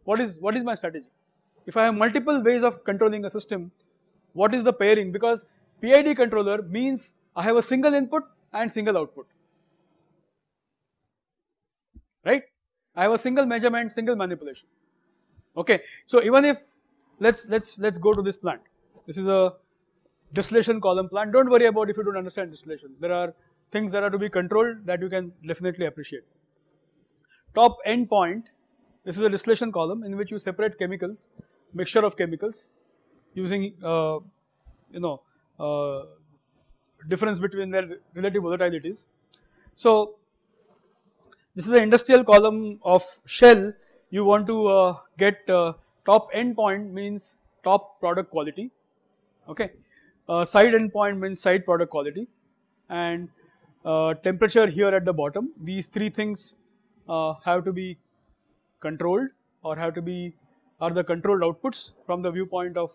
Speaker 1: What is, what is my strategy? If I have multiple ways of controlling a system, what is the pairing? Because PID controller means I have a single input and single output right. I have a single measurement, single manipulation. Okay. So even if let's let's let's go to this plant. This is a distillation column plant. Don't worry about if you don't understand distillation. There are things that are to be controlled that you can definitely appreciate. Top end point. This is a distillation column in which you separate chemicals, mixture of chemicals, using uh, you know uh, difference between their relative volatilities. So this is the industrial column of Shell you want to uh, get uh, top endpoint means top product quality, okay. Uh, side endpoint means side product quality and uh, temperature here at the bottom. These three things uh, have to be controlled or have to be are the controlled outputs from the viewpoint of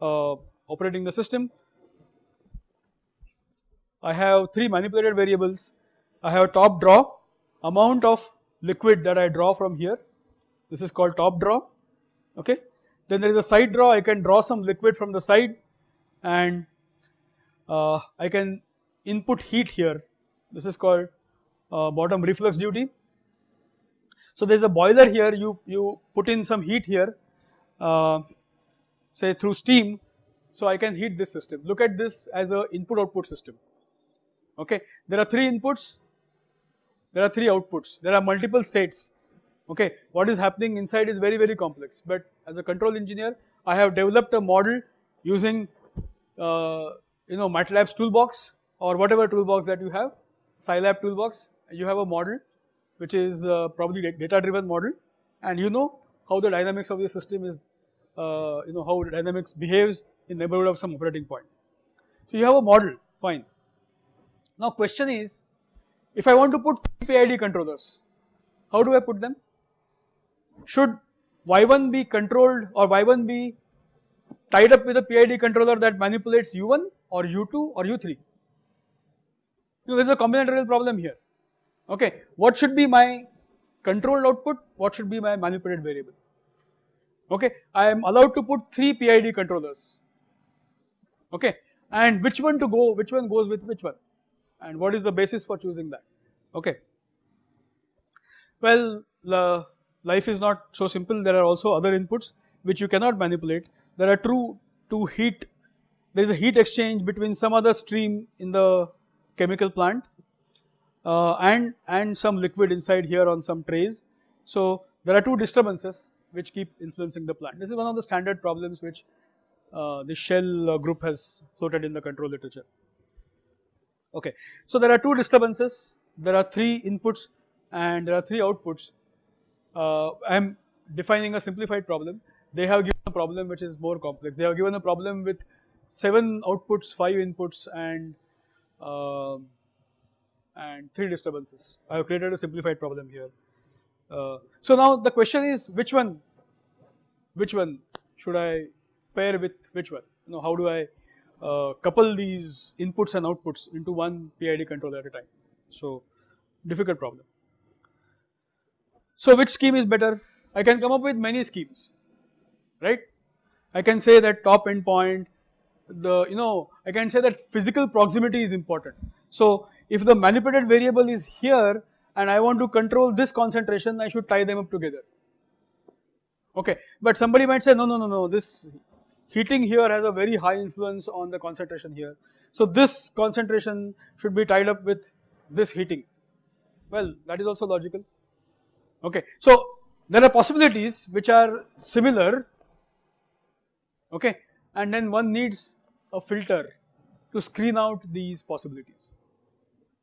Speaker 1: uh, operating the system. I have three manipulated variables. I have top draw, amount of liquid that I draw from here. This is called top draw. Okay. Then there is a side draw. I can draw some liquid from the side, and uh, I can input heat here. This is called uh, bottom reflux duty. So there is a boiler here. You you put in some heat here, uh, say through steam. So I can heat this system. Look at this as a input output system okay. There are 3 inputs, there are 3 outputs, there are multiple states, okay. What is happening inside is very very complex but as a control engineer I have developed a model using uh, you know MATLAB's toolbox or whatever toolbox that you have, Scilab toolbox, you have a model which is uh, probably data driven model and you know how the dynamics of the system is, uh, you know how dynamics behaves in neighborhood of some operating point. So you have a model, fine. Now question is, if I want to put PID controllers, how do I put them? Should Y1 be controlled or Y1 be tied up with a PID controller that manipulates U1 or U2 or U3? So there is a combinatorial problem here. Okay, what should be my controlled output? What should be my manipulated variable? Okay, I am allowed to put three PID controllers. Okay, and which one to go? Which one goes with which one? and what is the basis for choosing that okay. Well life is not so simple there are also other inputs which you cannot manipulate there are true two heat there is a heat exchange between some other stream in the chemical plant uh, and and some liquid inside here on some trays. So there are two disturbances which keep influencing the plant. This is one of the standard problems which uh, the Shell uh, group has floated in the control literature. Okay. So there are two disturbances, there are three inputs and there are three outputs. Uh, I am defining a simplified problem. They have given a problem which is more complex. They have given a problem with seven outputs, five inputs, and uh, and three disturbances. I have created a simplified problem here. Uh, so now the question is which one, which one should I pair with which one? You know, how do I uh, couple these inputs and outputs into one PID controller at a time. So difficult problem. So which scheme is better? I can come up with many schemes, right? I can say that top endpoint, the you know I can say that physical proximity is important. So if the manipulated variable is here and I want to control this concentration, I should tie them up together. Okay, but somebody might say no, no, no, no. This heating here has a very high influence on the concentration here. So this concentration should be tied up with this heating. Well, that is also logical. Okay, so there are possibilities which are similar. Okay, and then one needs a filter to screen out these possibilities.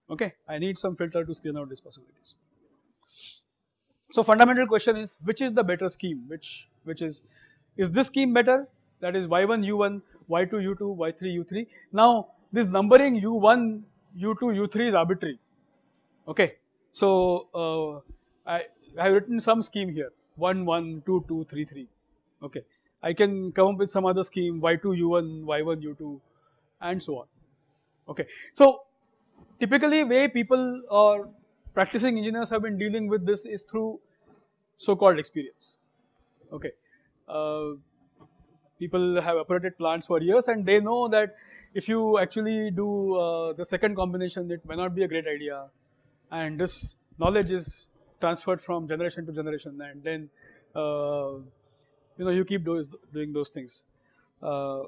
Speaker 1: Okay, I need some filter to screen out these possibilities. So fundamental question is which is the better scheme? Which which is is this scheme better that is y1 u1, y2 u2, y3 u3. Now this numbering u1, u2, u3 is arbitrary. Okay, so uh, I, I have written some scheme here 1, 1, 2, 2, 3, 3. Okay, I can come up with some other scheme y2 u1, y1 u2, and so on. Okay, so typically way people or practicing engineers have been dealing with this is through so-called experience. Okay. Uh, people have operated plants for years and they know that if you actually do uh, the second combination it may not be a great idea and this knowledge is transferred from generation to generation and then uh, you know you keep do doing those things. Uh,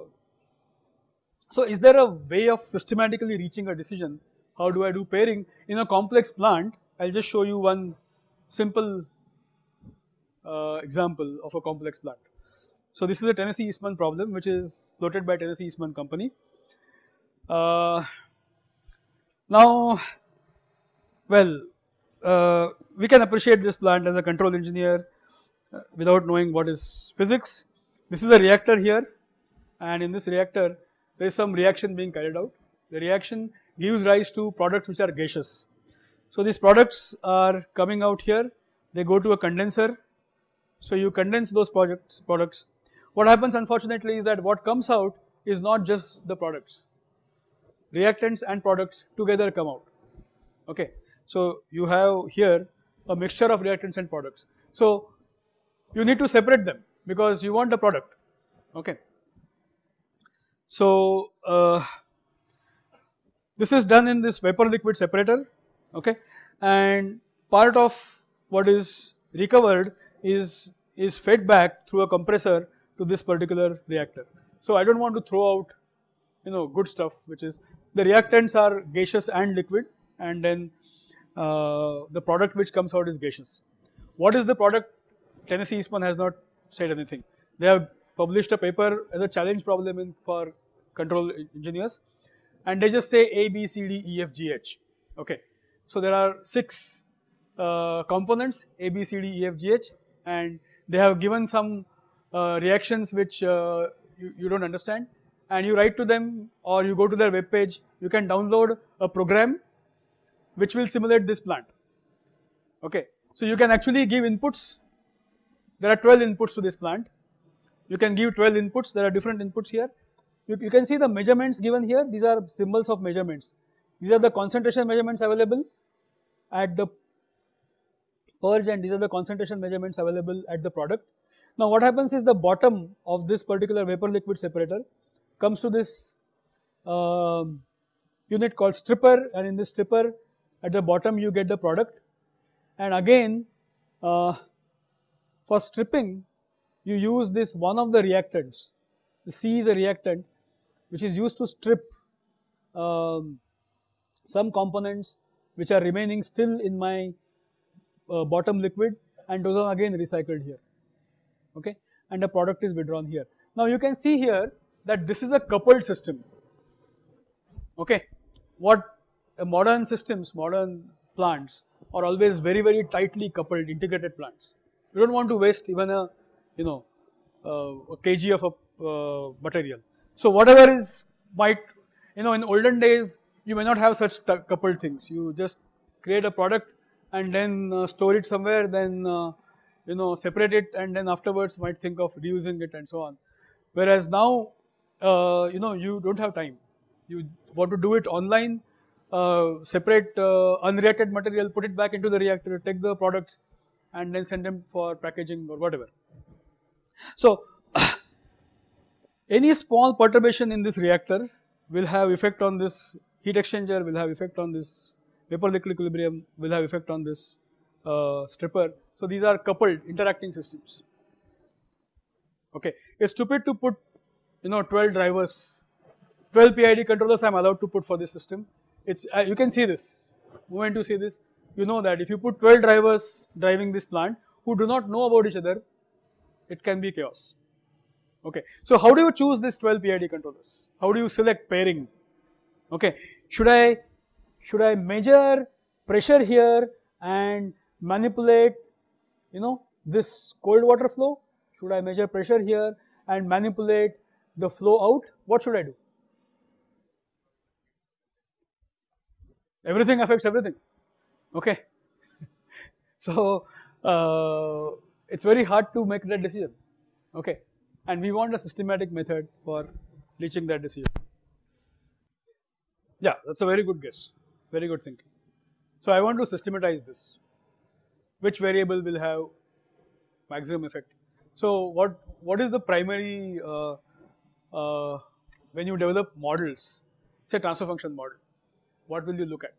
Speaker 1: so is there a way of systematically reaching a decision how do I do pairing in a complex plant I will just show you one simple uh, example of a complex plant. So this is a Tennessee Eastman problem which is floated by Tennessee Eastman company. Uh, now, well, uh, we can appreciate this plant as a control engineer. uh, without knowing what is physics. This is a reactor here and in this reactor there is some reaction being carried out. The reaction gives rise to products which are gaseous. So these products are coming out here, they go to a condenser. So you condense those products, products. What happens unfortunately is that what comes out is not just the products, reactants and products together come out, okay. So you have here a mixture of reactants and products. So you need to separate them because you want the product, okay. So uh, this is done in this vapor liquid separator, okay, and part of what is recovered is is fed back through a compressor to this particular reactor. So I do not want to throw out you know good stuff which is the reactants are gaseous and liquid and then uh, the product which comes out is gaseous. What is the product? Tennessee Eastman has not said anything. They have published a paper as a challenge problem in, for control engineers and they just say A, B, C, D, E, F, G, H. Okay. So there are 6 uh, components A, B, C, D, E, F, G, H and they have given some uh, reactions which uh, you, you do not understand and you write to them or you go to their web page, you can download a program which will simulate this plant, okay. So you can actually give inputs, there are 12 inputs to this plant, you can give 12 inputs, there are different inputs here. You, you can see the measurements given here, these are symbols of measurements. These are the concentration measurements available at the purge and these are the concentration measurements available at the product. Now what happens is the bottom of this particular vapor liquid separator comes to this um, unit called stripper and in this stripper at the bottom you get the product. And again uh, for stripping you use this one of the reactants. The C is a reactant which is used to strip um, some components which are remaining still in my uh, bottom liquid and those are again recycled here. Okay? And the product is withdrawn here. Now you can see here that this is a coupled system. Okay? What modern systems, modern plants are always very very tightly coupled integrated plants. You do not want to waste even a you know uh, a kg of a uh, material. So whatever is might you know in olden days you may not have such coupled things you just create a product and then uh, store it somewhere then uh, you know separate it and then afterwards might think of reusing it and so on. Whereas now uh, you know you do not have time you want to do it online separate uh, unreacted material, put it back into the reactor, take the products and then send them for packaging or whatever. So, any small perturbation in this reactor will have effect on this heat exchanger, will have effect on this vapor liquid equilibrium, will have effect on this uh, stripper. So, these are coupled interacting systems. Okay, it's stupid to put you know 12 drivers, 12 PID controllers I am allowed to put for this system it's uh, you can see this. Moment you see this. You know that if you put 12 drivers driving this plant who do not know about each other it can be chaos. Okay. So how do you choose this 12 PID controllers? How do you select pairing? Okay. Should I should I measure pressure here and manipulate you know this cold water flow? Should I measure pressure here and manipulate the flow out? What should I do everything affects everything. Okay. So uh, it's very hard to make that decision. Okay. And we want a systematic method for reaching that decision. Yeah that's a very good guess. Very good thinking. So i want to systematize this. Which variable will have maximum effect? So what what is the primary uh, uh, when you develop models say transfer function model what will you look at?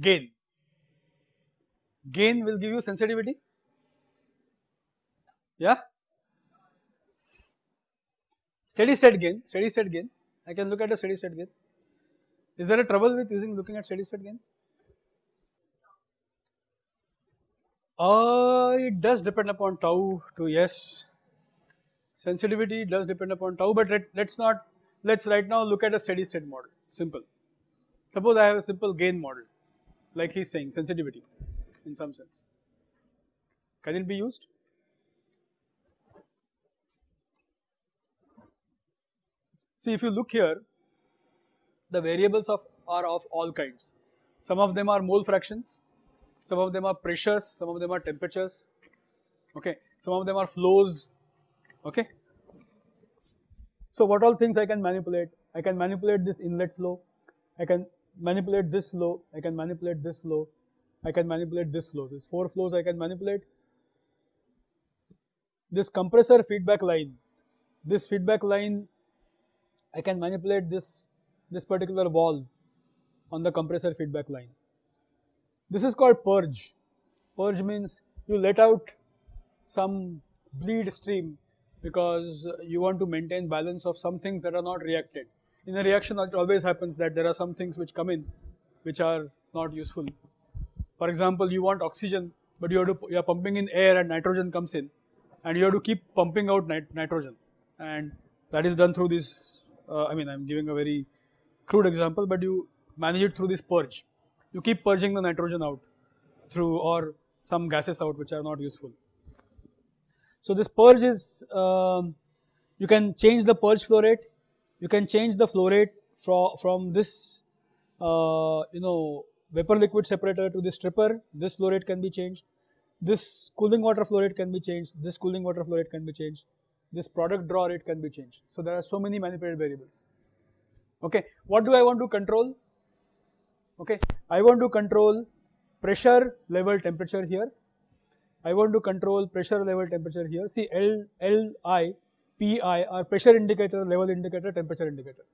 Speaker 1: Gain. Gain will give you sensitivity? Yeah? Steady state gain, steady state gain. I can look at a steady state gain. Is there a trouble with using looking at steady state gains? Uh, it does depend upon tau to yes sensitivity does depend upon tau but let, us not let us right now look at a steady state model simple. Suppose I have a simple gain model like he is saying sensitivity in some sense. Can it be used? See if you look here the variables of are of all kinds. Some of them are mole fractions, some of them are pressures, some of them are temperatures, okay, some of them are flows, okay. So what all things I can manipulate? I can manipulate this inlet flow, I can manipulate this flow, I can manipulate this flow, I can manipulate this flow, these 4 flows I can manipulate. This compressor feedback line, this feedback line I can manipulate this, this particular valve on the compressor feedback line. This is called purge, purge means you let out some bleed stream because you want to maintain balance of some things that are not reacted. In a reaction it always happens that there are some things which come in which are not useful. For example, you want oxygen but you, to, you are pumping in air and nitrogen comes in and you have to keep pumping out nit nitrogen and that is done through this, uh, I mean I am giving a very crude example but you manage it through this purge. You keep purging the nitrogen out through or some gases out which are not useful. So this purge is, um, you can change the purge flow rate, you can change the flow rate from, from this uh, you know vapor liquid separator to this stripper, this flow rate can be changed, this cooling water flow rate can be changed, this cooling water flow rate can be changed, this product draw rate can be changed. So there are so many manipulated variables. Okay, what do I want to control? Okay, I want to control pressure level temperature here. I want to control pressure level temperature here. See L, L, I, P, I are pressure indicator, level indicator, temperature indicator.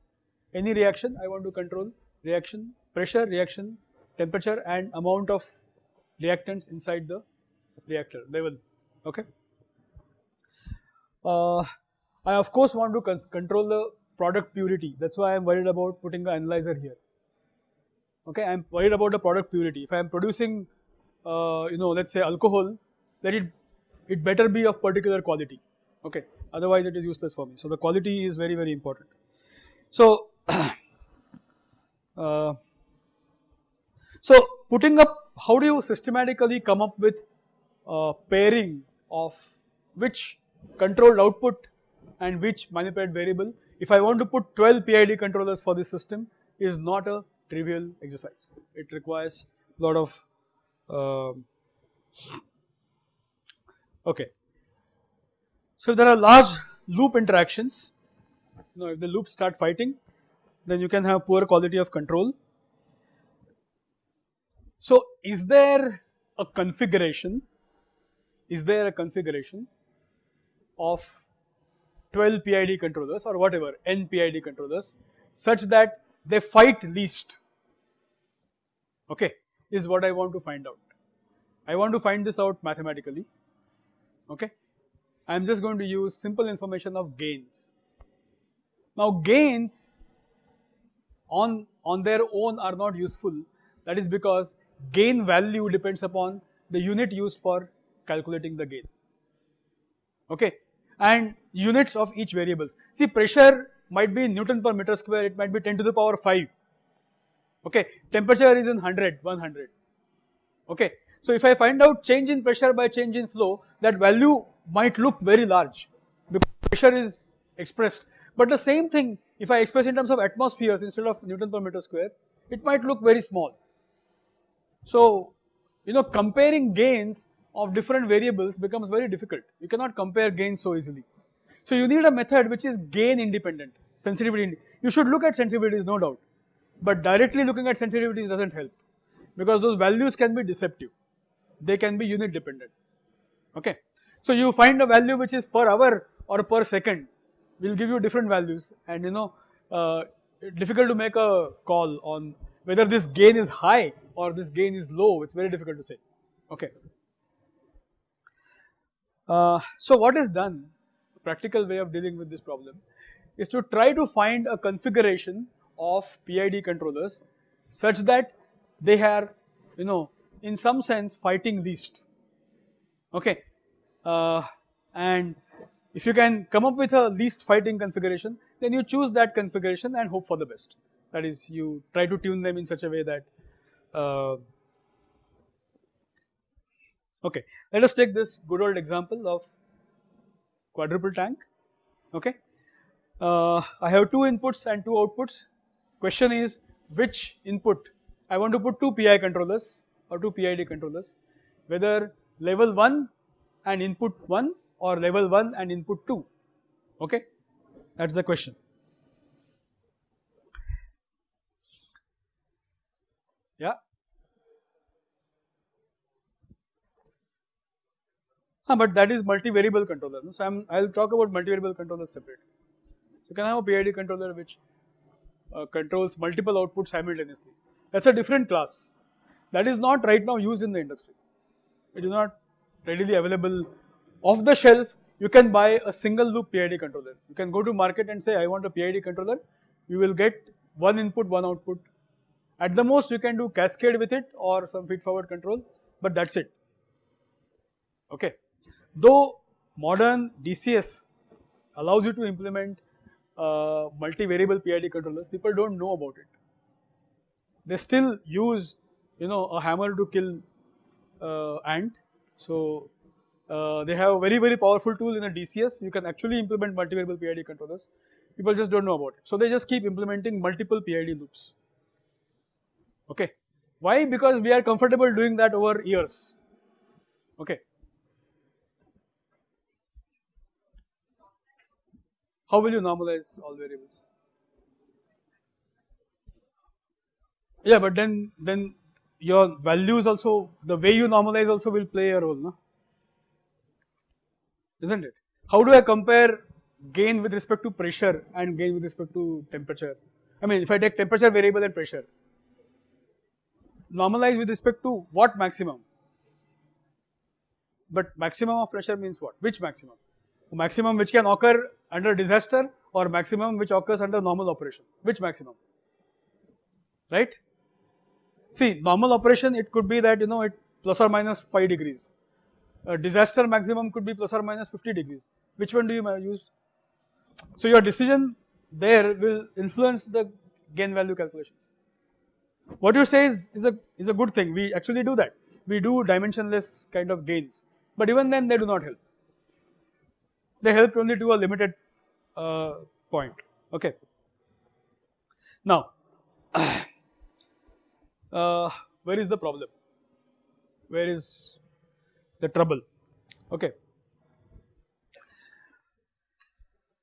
Speaker 1: Any reaction I want to control reaction, pressure, reaction, temperature and amount of reactants inside the reactor level. Okay. Uh, I of course want to control the product purity. That's why I am worried about putting an analyzer here okay I am worried about the product purity. If I am producing uh, you know let us say alcohol let it it better be of particular quality okay otherwise it is useless for me. So the quality is very very important. So uh, so putting up how do you systematically come up with pairing of which controlled output and which manipulated variable. If I want to put 12 PID controllers for this system is not a trivial exercise. It requires a lot of uh, okay. So if there are large loop interactions, you know if the loops start fighting, then you can have poor quality of control. So is there a configuration, is there a configuration of 12 PID controllers or whatever n PID controllers such that they fight least okay is what I want to find out. I want to find this out mathematically okay. I am just going to use simple information of gains. Now gains on, on their own are not useful. That is because gain value depends upon the unit used for calculating the gain. Okay? And units of each variables. See pressure might be Newton per meter square it might be 10 to the power 5 okay? Temperature is in 100 100 okay so if i find out change in pressure by change in flow that value might look very large. Because pressure is expressed. But the same thing if i express in terms of atmospheres instead of newton per meter square it might look very small. So you know comparing gains of different variables becomes very difficult. You cannot compare gains so easily. So you need a method which is gain independent sensitivity you should look at sensitivities no doubt. But directly looking at sensitivities does not help because those values can be deceptive, they can be unit dependent, okay. So you find a value which is per hour or per second will give you different values and you know uh, difficult to make a call on whether this gain is high or this gain is low, it is very difficult to say, okay. Uh, so what is done, practical way of dealing with this problem is to try to find a configuration of PID controllers such that they are you know in some sense fighting least. Okay. Uh, and if you can come up with a least fighting configuration then you choose that configuration and hope for the best. That is you try to tune them in such a way that uh, Okay, let us take this good old example of quadruple tank. Okay, uh, I have two inputs and two outputs. Question is which input? I want to put two PI controllers or two PID controllers, whether level 1 and input 1 or level 1 and input 2. Okay, that is the question. Yeah. Ah, but that is multivariable controller. So I'm, I'll talk about multivariable controllers separately. So you can have a PID controller which uh, controls multiple outputs simultaneously. That's a different class. That is not right now used in the industry. It is not readily available off the shelf. You can buy a single loop PID controller. You can go to market and say I want a PID controller. You will get one input, one output. At the most you can do cascade with it or some feed forward control, but that's it. Okay. Though modern DCS allows you to implement uh, multi-variable PID controllers, people don't know about it. They still use, you know, a hammer to kill uh, ant. So uh, they have a very very powerful tool in a DCS. You can actually implement multi-variable PID controllers. People just don't know about it. So they just keep implementing multiple PID loops. Okay. Why? Because we are comfortable doing that over years. Okay. How will you normalize all variables? Yeah, but then then your values also the way you normalize also will play a role, no? Isn't it? How do I compare gain with respect to pressure and gain with respect to temperature? I mean, if I take temperature variable and pressure, normalize with respect to what maximum? But maximum of pressure means what? Which maximum? maximum which can occur under disaster or maximum which occurs under normal operation, which maximum, right? See normal operation it could be that you know it plus or minus 5 degrees, a disaster maximum could be plus or minus 50 degrees, which one do you use? So your decision there will influence the gain value calculations. What you say is, is, a, is a good thing, we actually do that, we do dimensionless kind of gains, but even then they do not help. They help only to a limited uh, point. Okay. Now uh, where is the problem, where is the trouble? Okay.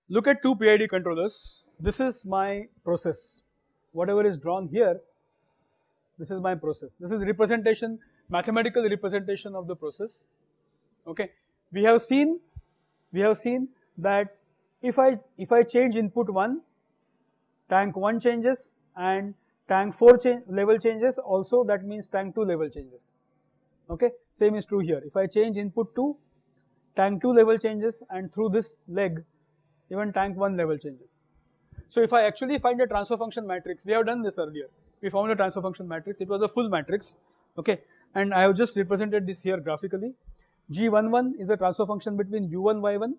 Speaker 1: Look at two PID controllers, this is my process, whatever is drawn here, this is my process, this is representation, mathematical representation of the process, okay. We have seen we have seen that if I if I change input 1 tank 1 changes and tank 4 change, level changes also that means tank 2 level changes. Okay? Same is true here. If I change input 2 tank 2 level changes and through this leg even tank 1 level changes. So if I actually find a transfer function matrix we have done this earlier. We found a transfer function matrix. It was a full matrix. Okay? And I have just represented this here graphically. G11 is a transfer function between u1 y1,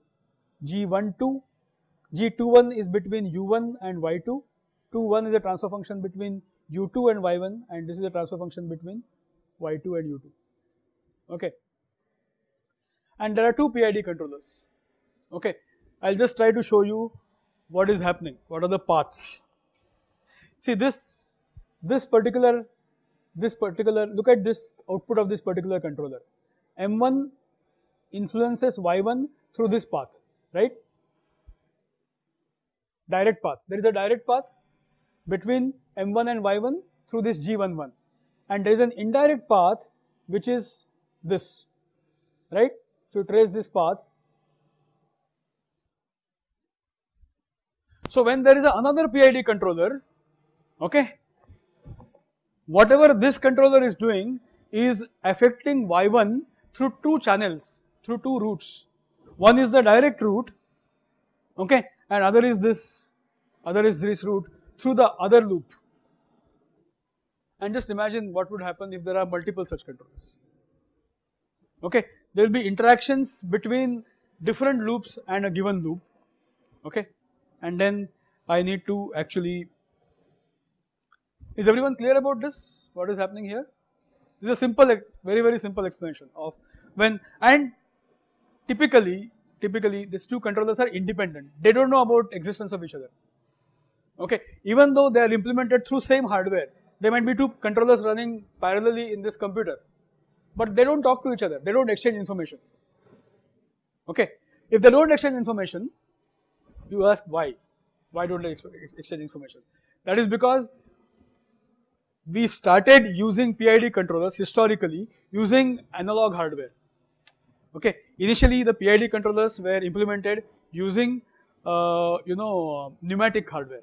Speaker 1: G12, G21 is between u1 and y2, 21 is a transfer function between u2 and y1 and this is a transfer function between y2 and u2, okay. And there are two PID controllers, okay. I will just try to show you what is happening, what are the paths. See this, this particular, this particular, look at this output of this particular controller. M1 influences y1 through this path, right? Direct path. There is a direct path between m1 and y1 through this g11 and there is an indirect path which is this, right? So, trace this path. So, when there is another PID controller, okay, whatever this controller is doing is affecting y1 through two channels through two routes. One is the direct route, okay, and other is this, other is this route through the other loop. And just imagine what would happen if there are multiple such controllers. Okay, there will be interactions between different loops and a given loop, okay, and then I need to actually. Is everyone clear about this? What is happening here? This is a simple, very very simple explanation of when and typically typically these two controllers are independent they do not know about existence of each other okay even though they are implemented through same hardware there might be two controllers running parallelly in this computer but they do not talk to each other they do not exchange information okay if they do not exchange information you ask why why don't they exchange information that is because we started using PID controllers historically using analog hardware. Okay, initially the PID controllers were implemented using uh, you know pneumatic hardware.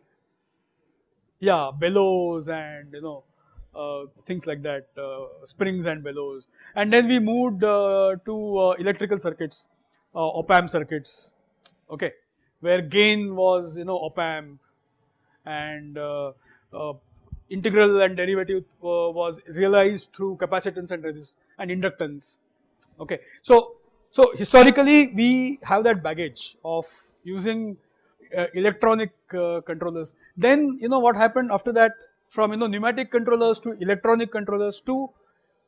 Speaker 1: Yeah, bellows and you know uh, things like that, uh, springs and bellows. And then we moved uh, to uh, electrical circuits, uh, op amp circuits. Okay, where gain was you know op amp and integral and derivative uh, was realized through capacitance and resist and inductance okay so so historically we have that baggage of using uh, electronic uh, controllers. Then you know what happened after that? From you know pneumatic controllers to electronic controllers to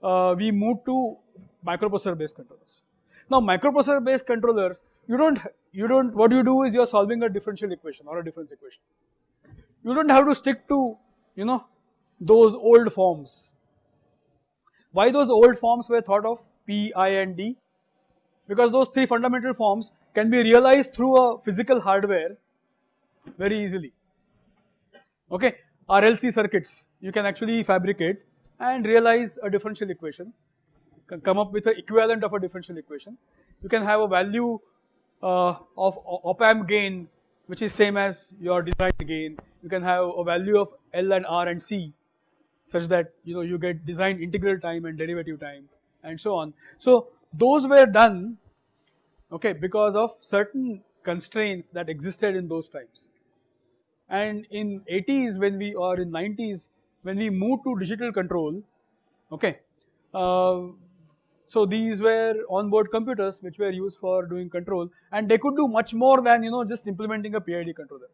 Speaker 1: uh, we moved to microprocessor based controllers. Now microprocessor based controllers you don't you don't what you do is you are solving a differential equation or a difference equation. You don't have to stick to you know those old forms. Why those old forms were thought of? P, I and D? Because those three fundamental forms can be realized through a physical hardware very easily. Okay, RLC circuits you can actually fabricate and realize a differential equation, can come up with an equivalent of a differential equation. You can have a value uh, of op amp gain which is same as your design gain you can have a value of L and R and C such that you know you get design integral time and derivative time and so on. So those were done okay because of certain constraints that existed in those times and in 80s when we or in 90s when we moved to digital control okay uh, so these were onboard computers which were used for doing control and they could do much more than you know just implementing a PID controller.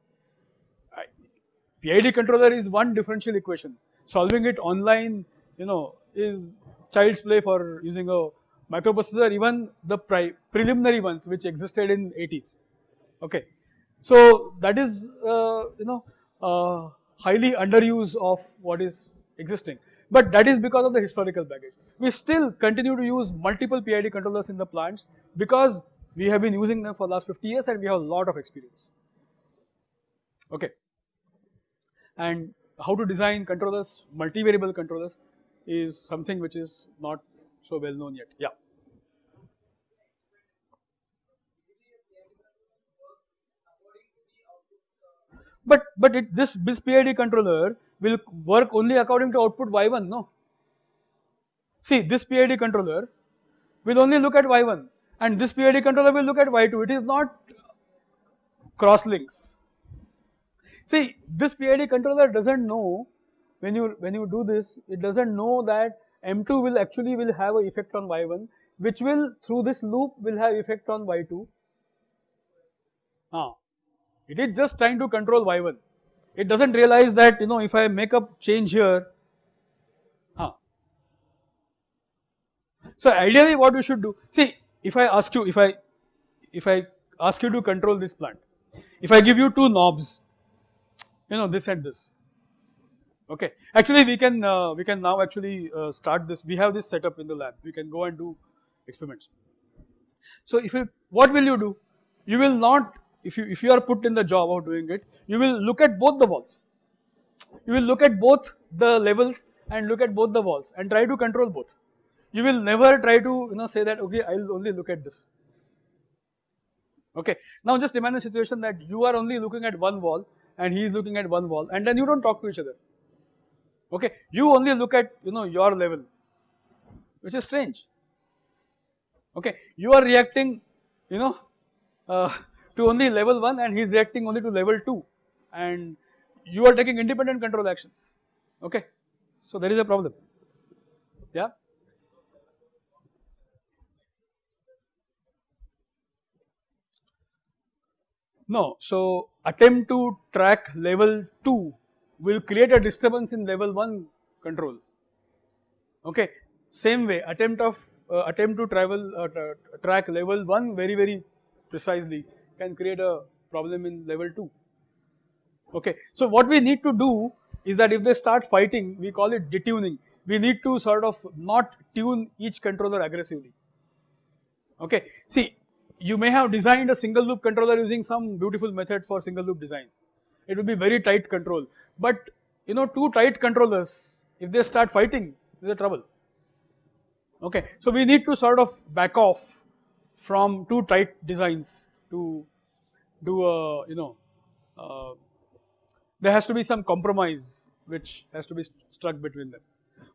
Speaker 1: PID controller is one differential equation. Solving it online, you know, is child's play for using a microprocessor, even the preliminary ones which existed in 80s. Okay, so that is uh, you know uh, highly underuse of what is existing, but that is because of the historical baggage. We still continue to use multiple PID controllers in the plants because we have been using them for the last 50 years and we have a lot of experience. Okay and how to design controllers, multivariable controllers is something which is not so well known yet. Yeah. But but it, this BIS PID controller will work only according to output y1 no. See this PID controller will only look at y1 and this PID controller will look at y2 it is not cross links See this PID controller does not know when you when you do this it does not know that M2 will actually will have effect on Y1 which will through this loop will have effect on Y2. Ah, it is just trying to control Y1. It does not realize that you know if I make a change here, ah. So ideally what you should do, see if I ask you, if I, if I ask you to control this plant, if I give you two knobs you know this and this okay. Actually we can uh, we can now actually uh, start this. We have this setup in the lab. We can go and do experiments. So if you what will you do? You will not if you if you are put in the job of doing it you will look at both the walls. You will look at both the levels and look at both the walls and try to control both. You will never try to you know say that okay i'll only look at this. Okay. Now just imagine a situation that you are only looking at one wall and he is looking at one wall and then you do not talk to each other. Okay, you only look at you know your level, which is strange. Okay, you are reacting, you know, uh, to only level one and he is reacting only to level two, and you are taking independent control actions. Okay, so there is a problem. Yeah. No, so attempt to track level 2 will create a disturbance in level 1 control. Okay, same way attempt of uh, attempt to travel uh, tra track level 1 very very precisely can create a problem in level 2. Okay. So, what we need to do is that if they start fighting we call it detuning we need to sort of not tune each controller aggressively. Okay. See you may have designed a single loop controller using some beautiful method for single loop design. It will be very tight control, but you know two tight controllers if they start fighting is a trouble. Okay. So we need to sort of back off from two tight designs to do a you know uh, there has to be some compromise which has to be struck between them.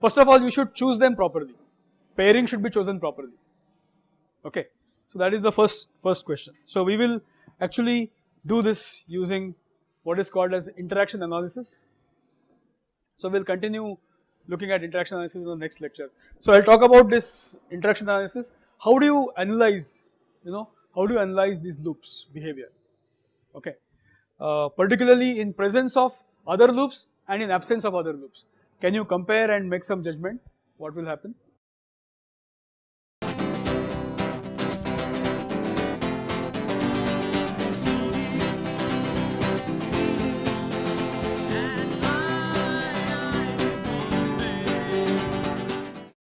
Speaker 1: First of all you should choose them properly, pairing should be chosen properly, okay. So that is the first, first question. So we will actually do this using what is called as interaction analysis. So we will continue looking at interaction analysis in the next lecture. So I will talk about this interaction analysis, how do you analyze, you know, how do you analyze these loops behavior, okay. Uh, particularly in presence of other loops and in absence of other loops. Can you compare and make some judgment what will happen?